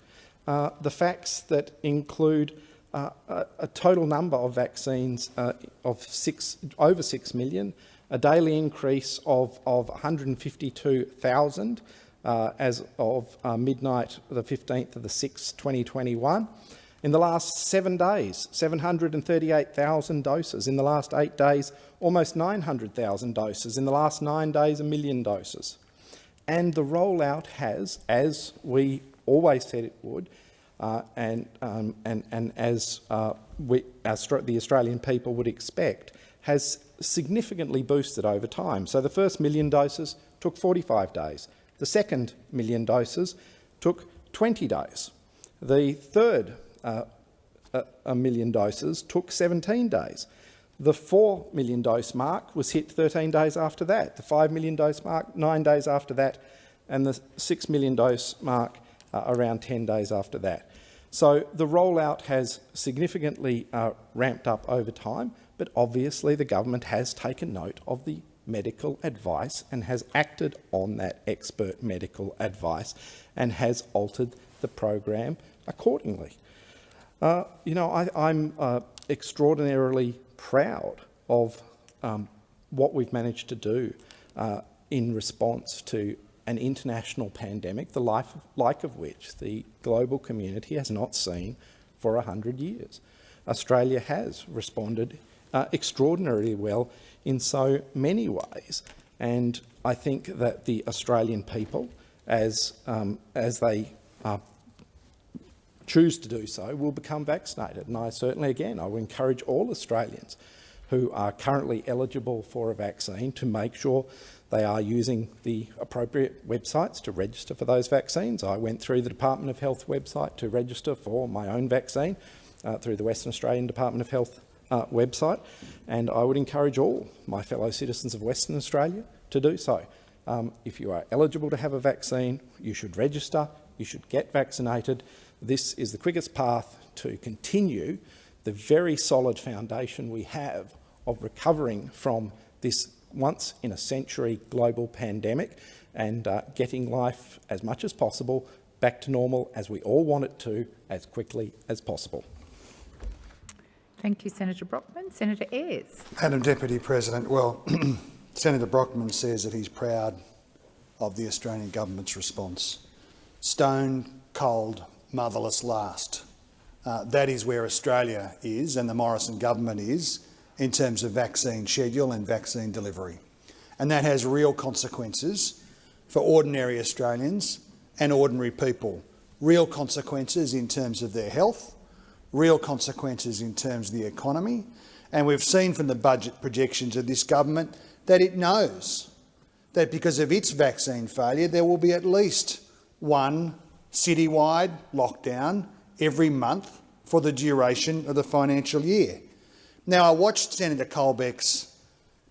Uh, the facts that include uh, a, a, total number of vaccines uh, of six, over 6 million, a daily increase of, of 152,000 uh, as of uh, midnight the 15th of the 6th, 2021. In the last seven days, 738,000 doses. In the last eight days, almost 900,000 doses. In the last nine days, a million doses. And the rollout has, as we always said it would, uh, and, um, and, and as uh, we, the Australian people would expect, has significantly boosted over time. So the first million doses took 45 days. The second million doses took 20 days. The third uh, a, a million doses took 17 days. The 4 million dose mark was hit 13 days after that, the 5 million dose mark nine days after that, and the 6 million dose mark uh, around 10 days after that. So the rollout has significantly uh, ramped up over time, but obviously the government has taken note of the medical advice and has acted on that expert medical advice and has altered the program accordingly. Uh, you know, I, am uh, extraordinarily proud of um, what we've managed to do uh, in response to an international pandemic, the life, like of which the global community has not seen for 100 years. Australia has responded uh, extraordinarily well in so many ways, and I think that the Australian people, as, um, as they uh, choose to do so, will become vaccinated. And I certainly, again, I would encourage all Australians who are currently eligible for a vaccine to make sure they are using the appropriate websites to register for those vaccines. I went through the Department of Health website to register for my own vaccine uh, through the Western Australian Department of Health uh, website, and I would encourage all my fellow citizens of Western Australia to do so. Um, if you are eligible to have a vaccine, you should register, you should get vaccinated. This is the quickest path to continue the very solid foundation we have of recovering from this once-in-a-century global pandemic and uh, getting life as much as possible back to normal as we all want it to as quickly as possible. Thank you, Senator Brockman. Senator Ayres. Madam Deputy President, well, Senator Brockman says that he's proud of the Australian government's response. Stone, cold, motherless last. Uh, that is where Australia is and the Morrison government is in terms of vaccine schedule and vaccine delivery. And that has real consequences for ordinary Australians and ordinary people. Real consequences in terms of their health, real consequences in terms of the economy. And we've seen from the budget projections of this government that it knows that because of its vaccine failure, there will be at least one citywide lockdown every month for the duration of the financial year. Now, I watched Senator Colbeck's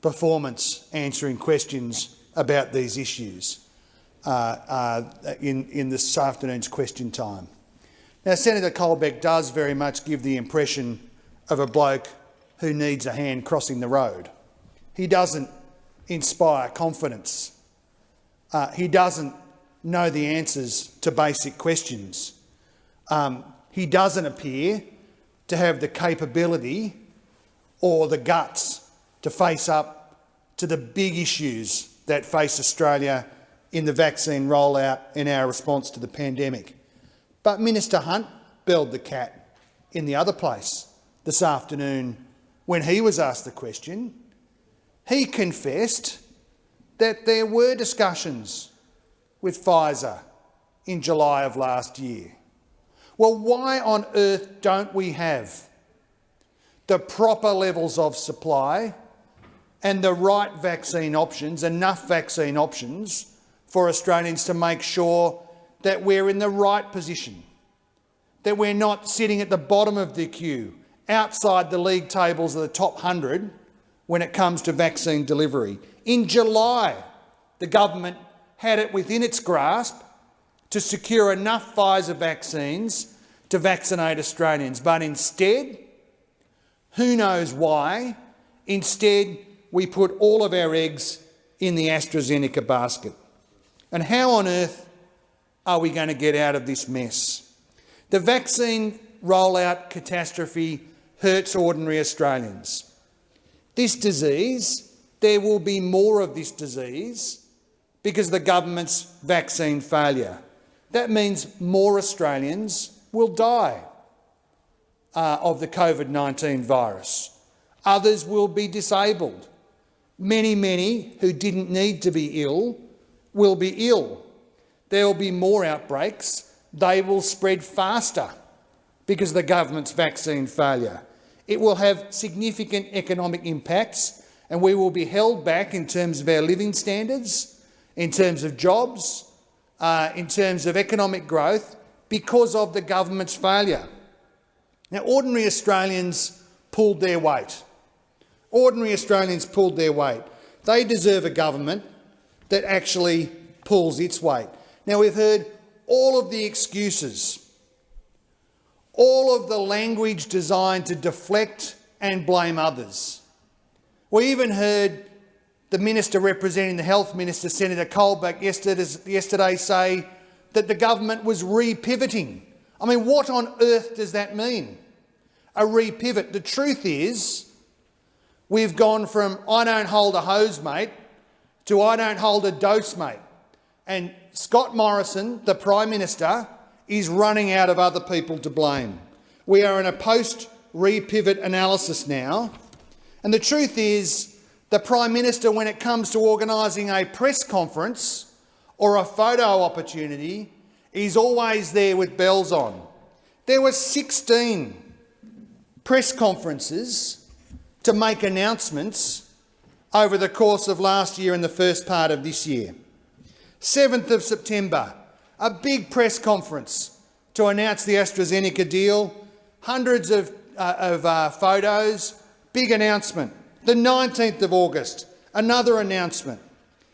performance answering questions about these issues uh, uh, in, in this afternoon's question time. Now, Senator Colbeck does very much give the impression of a bloke who needs a hand crossing the road. He doesn't inspire confidence. Uh, he doesn't know the answers to basic questions. Um, he doesn't appear to have the capability or the guts to face up to the big issues that face Australia in the vaccine rollout and our response to the pandemic. But Minister Hunt belled the cat in the other place this afternoon when he was asked the question. He confessed that there were discussions with Pfizer in July of last year. Well, why on earth don't we have the proper levels of supply and the right vaccine options, enough vaccine options for Australians to make sure that we're in the right position, that we're not sitting at the bottom of the queue, outside the league tables of the top 100 when it comes to vaccine delivery. In July, the government had it within its grasp to secure enough Pfizer vaccines to vaccinate Australians, but instead who knows why? Instead, we put all of our eggs in the AstraZeneca basket. And how on earth are we going to get out of this mess? The vaccine rollout catastrophe hurts ordinary Australians. This disease, there will be more of this disease because of the government's vaccine failure. That means more Australians will die uh, of the COVID-19 virus. Others will be disabled. Many, many who didn't need to be ill will be ill. There will be more outbreaks. They will spread faster because of the government's vaccine failure. It will have significant economic impacts and we will be held back in terms of our living standards, in terms of jobs, uh, in terms of economic growth because of the government's failure. Now, ordinary Australians pulled their weight. Ordinary Australians pulled their weight. They deserve a government that actually pulls its weight. Now, we've heard all of the excuses, all of the language designed to deflect and blame others. We even heard the minister representing the health minister, Senator Colbeck, yesterday, say that the government was repivoting I mean, what on earth does that mean? A repivot. The truth is, we've gone from I don't hold a hose, mate, to I don't hold a dose, mate. And Scott Morrison, the Prime Minister, is running out of other people to blame. We are in a post-repivot analysis now. And the truth is, the Prime Minister, when it comes to organising a press conference or a photo opportunity, He's always there with bells on. There were 16 press conferences to make announcements over the course of last year and the first part of this year. 7th of September, a big press conference to announce the AstraZeneca deal, hundreds of, uh, of uh, photos, big announcement. The 19th of August, another announcement.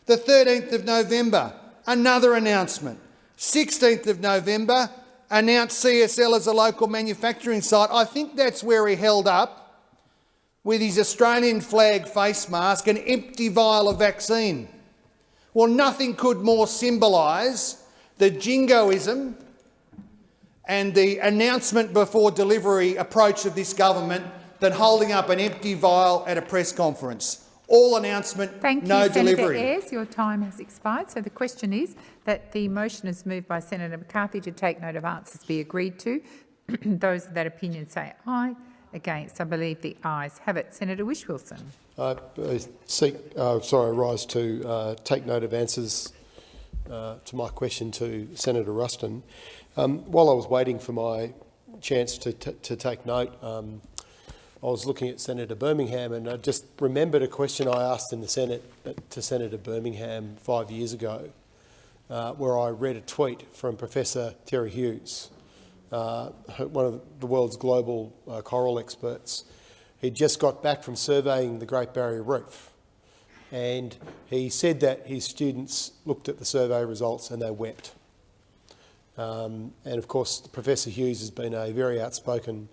The 13th of November, another announcement. 16th of November, announced CSL as a local manufacturing site. I think that's where he held up with his Australian flag face mask an empty vial of vaccine. Well, nothing could more symbolise the jingoism and the announcement before delivery approach of this government than holding up an empty vial at a press conference. All announcement, Thank no you, delivery. Senator Ayres. Your time has expired. So the question is that the motion is moved by Senator McCarthy to take note of answers be agreed to. Those of that opinion say aye. Against, I believe the ayes have it. Senator Whish-Wilson. I seek, uh, sorry, rise to uh, take note of answers uh, to my question to Senator Ruston. Um, while I was waiting for my chance to, to take note, um, I was looking at Senator Birmingham and I just remembered a question I asked in the Senate uh, to Senator Birmingham five years ago, uh, where I read a tweet from Professor Terry Hughes, uh, one of the world's global uh, coral experts. He'd just got back from surveying the Great Barrier Reef and he said that his students looked at the survey results and they wept. Um, and of course, Professor Hughes has been a very outspoken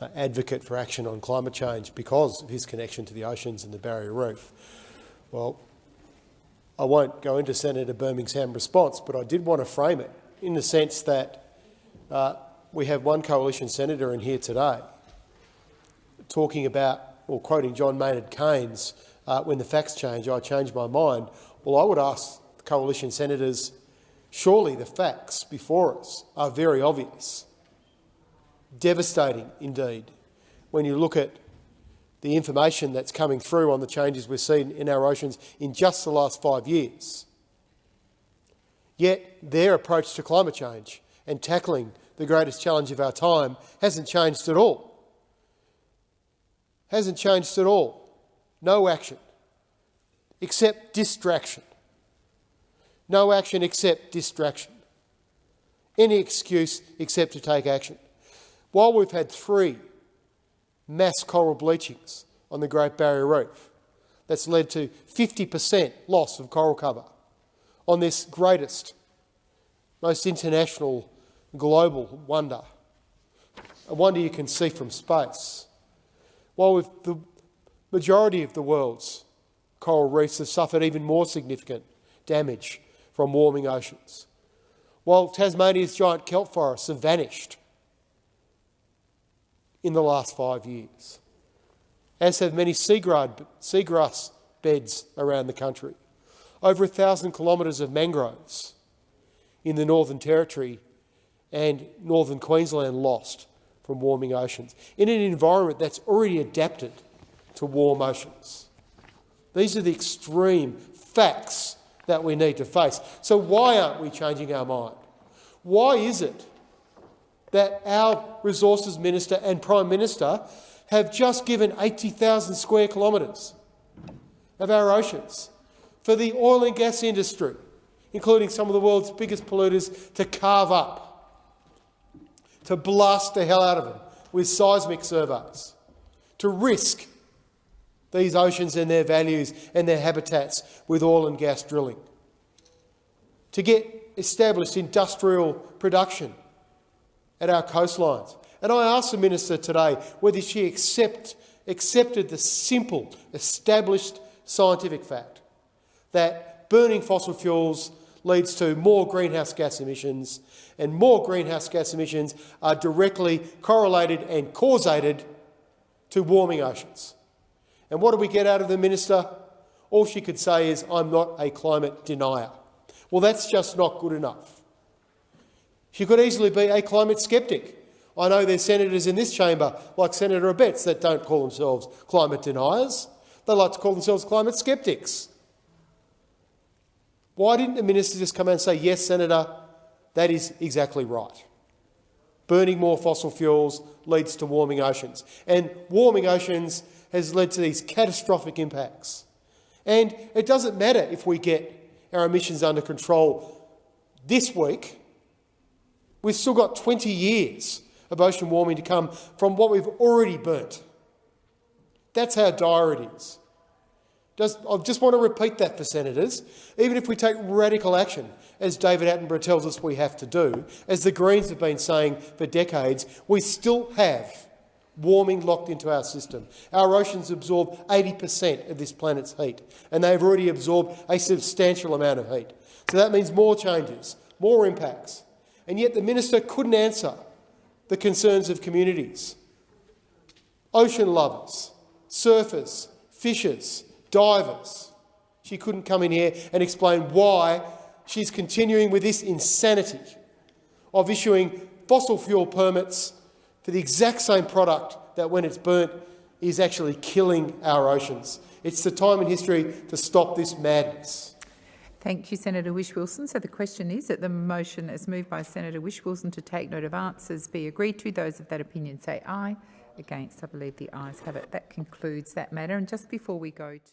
uh, advocate for action on climate change because of his connection to the oceans and the Barrier Reef. Well, I won't go into Senator Birmingham's response, but I did want to frame it in the sense that uh, we have one coalition senator in here today talking about, or quoting John Maynard Keynes, uh, when the facts change, I change my mind. Well, I would ask the coalition senators, surely the facts before us are very obvious. Devastating indeed, when you look at the information that's coming through on the changes we've seen in our oceans in just the last five years. Yet their approach to climate change and tackling the greatest challenge of our time hasn't changed at all. Hasn't changed at all. No action except distraction. No action except distraction. Any excuse except to take action. While we've had three mass coral bleachings on the Great Barrier Reef, that's led to 50% loss of coral cover on this greatest, most international global wonder, a wonder you can see from space. While with the majority of the world's coral reefs have suffered even more significant damage from warming oceans, while Tasmania's giant kelp forests have vanished in the last five years, as have many seagrass beds around the country. Over a thousand kilometres of mangroves in the Northern Territory and northern Queensland lost from warming oceans in an environment that's already adapted to warm oceans. These are the extreme facts that we need to face. So why aren't we changing our mind? Why is it that our Resources Minister and Prime Minister have just given 80,000 square kilometres of our oceans for the oil and gas industry, including some of the world's biggest polluters, to carve up to blast the hell out of them with seismic surveys, to risk these oceans and their values and their habitats with oil and gas drilling, to get established industrial production at our coastlines. And I asked the Minister today whether she accept, accepted the simple, established scientific fact that burning fossil fuels leads to more greenhouse gas emissions, and more greenhouse gas emissions are directly correlated and causated to warming oceans. And what do we get out of the minister? All she could say is, I'm not a climate denier. Well, that's just not good enough. She could easily be a climate sceptic. I know there's senators in this chamber, like Senator Abetz, that don't call themselves climate deniers. They like to call themselves climate sceptics. Why didn't the minister just come out and say, yes, Senator, that is exactly right. Burning more fossil fuels leads to warming oceans. And warming oceans has led to these catastrophic impacts. And it doesn't matter if we get our emissions under control this week. We've still got 20 years of ocean warming to come from what we've already burnt. That's how dire it is. Just, I just want to repeat that for senators. Even if we take radical action, as David Attenborough tells us we have to do, as the Greens have been saying for decades, we still have warming locked into our system. Our oceans absorb 80 per cent of this planet's heat, and they've already absorbed a substantial amount of heat. So that means more changes, more impacts. And yet the minister couldn't answer the concerns of communities. Ocean lovers, surfers, fishers, divers. She couldn't come in here and explain why she's continuing with this insanity of issuing fossil fuel permits for the exact same product that, when it's burnt, is actually killing our oceans. It's the time in history to stop this madness. Thank you, Senator Whish-Wilson. So the question is that the motion as moved by Senator Whish-Wilson to take note of answers be agreed to. Those of that opinion say aye. Against, I believe the ayes have it. That concludes that matter. And just before we go to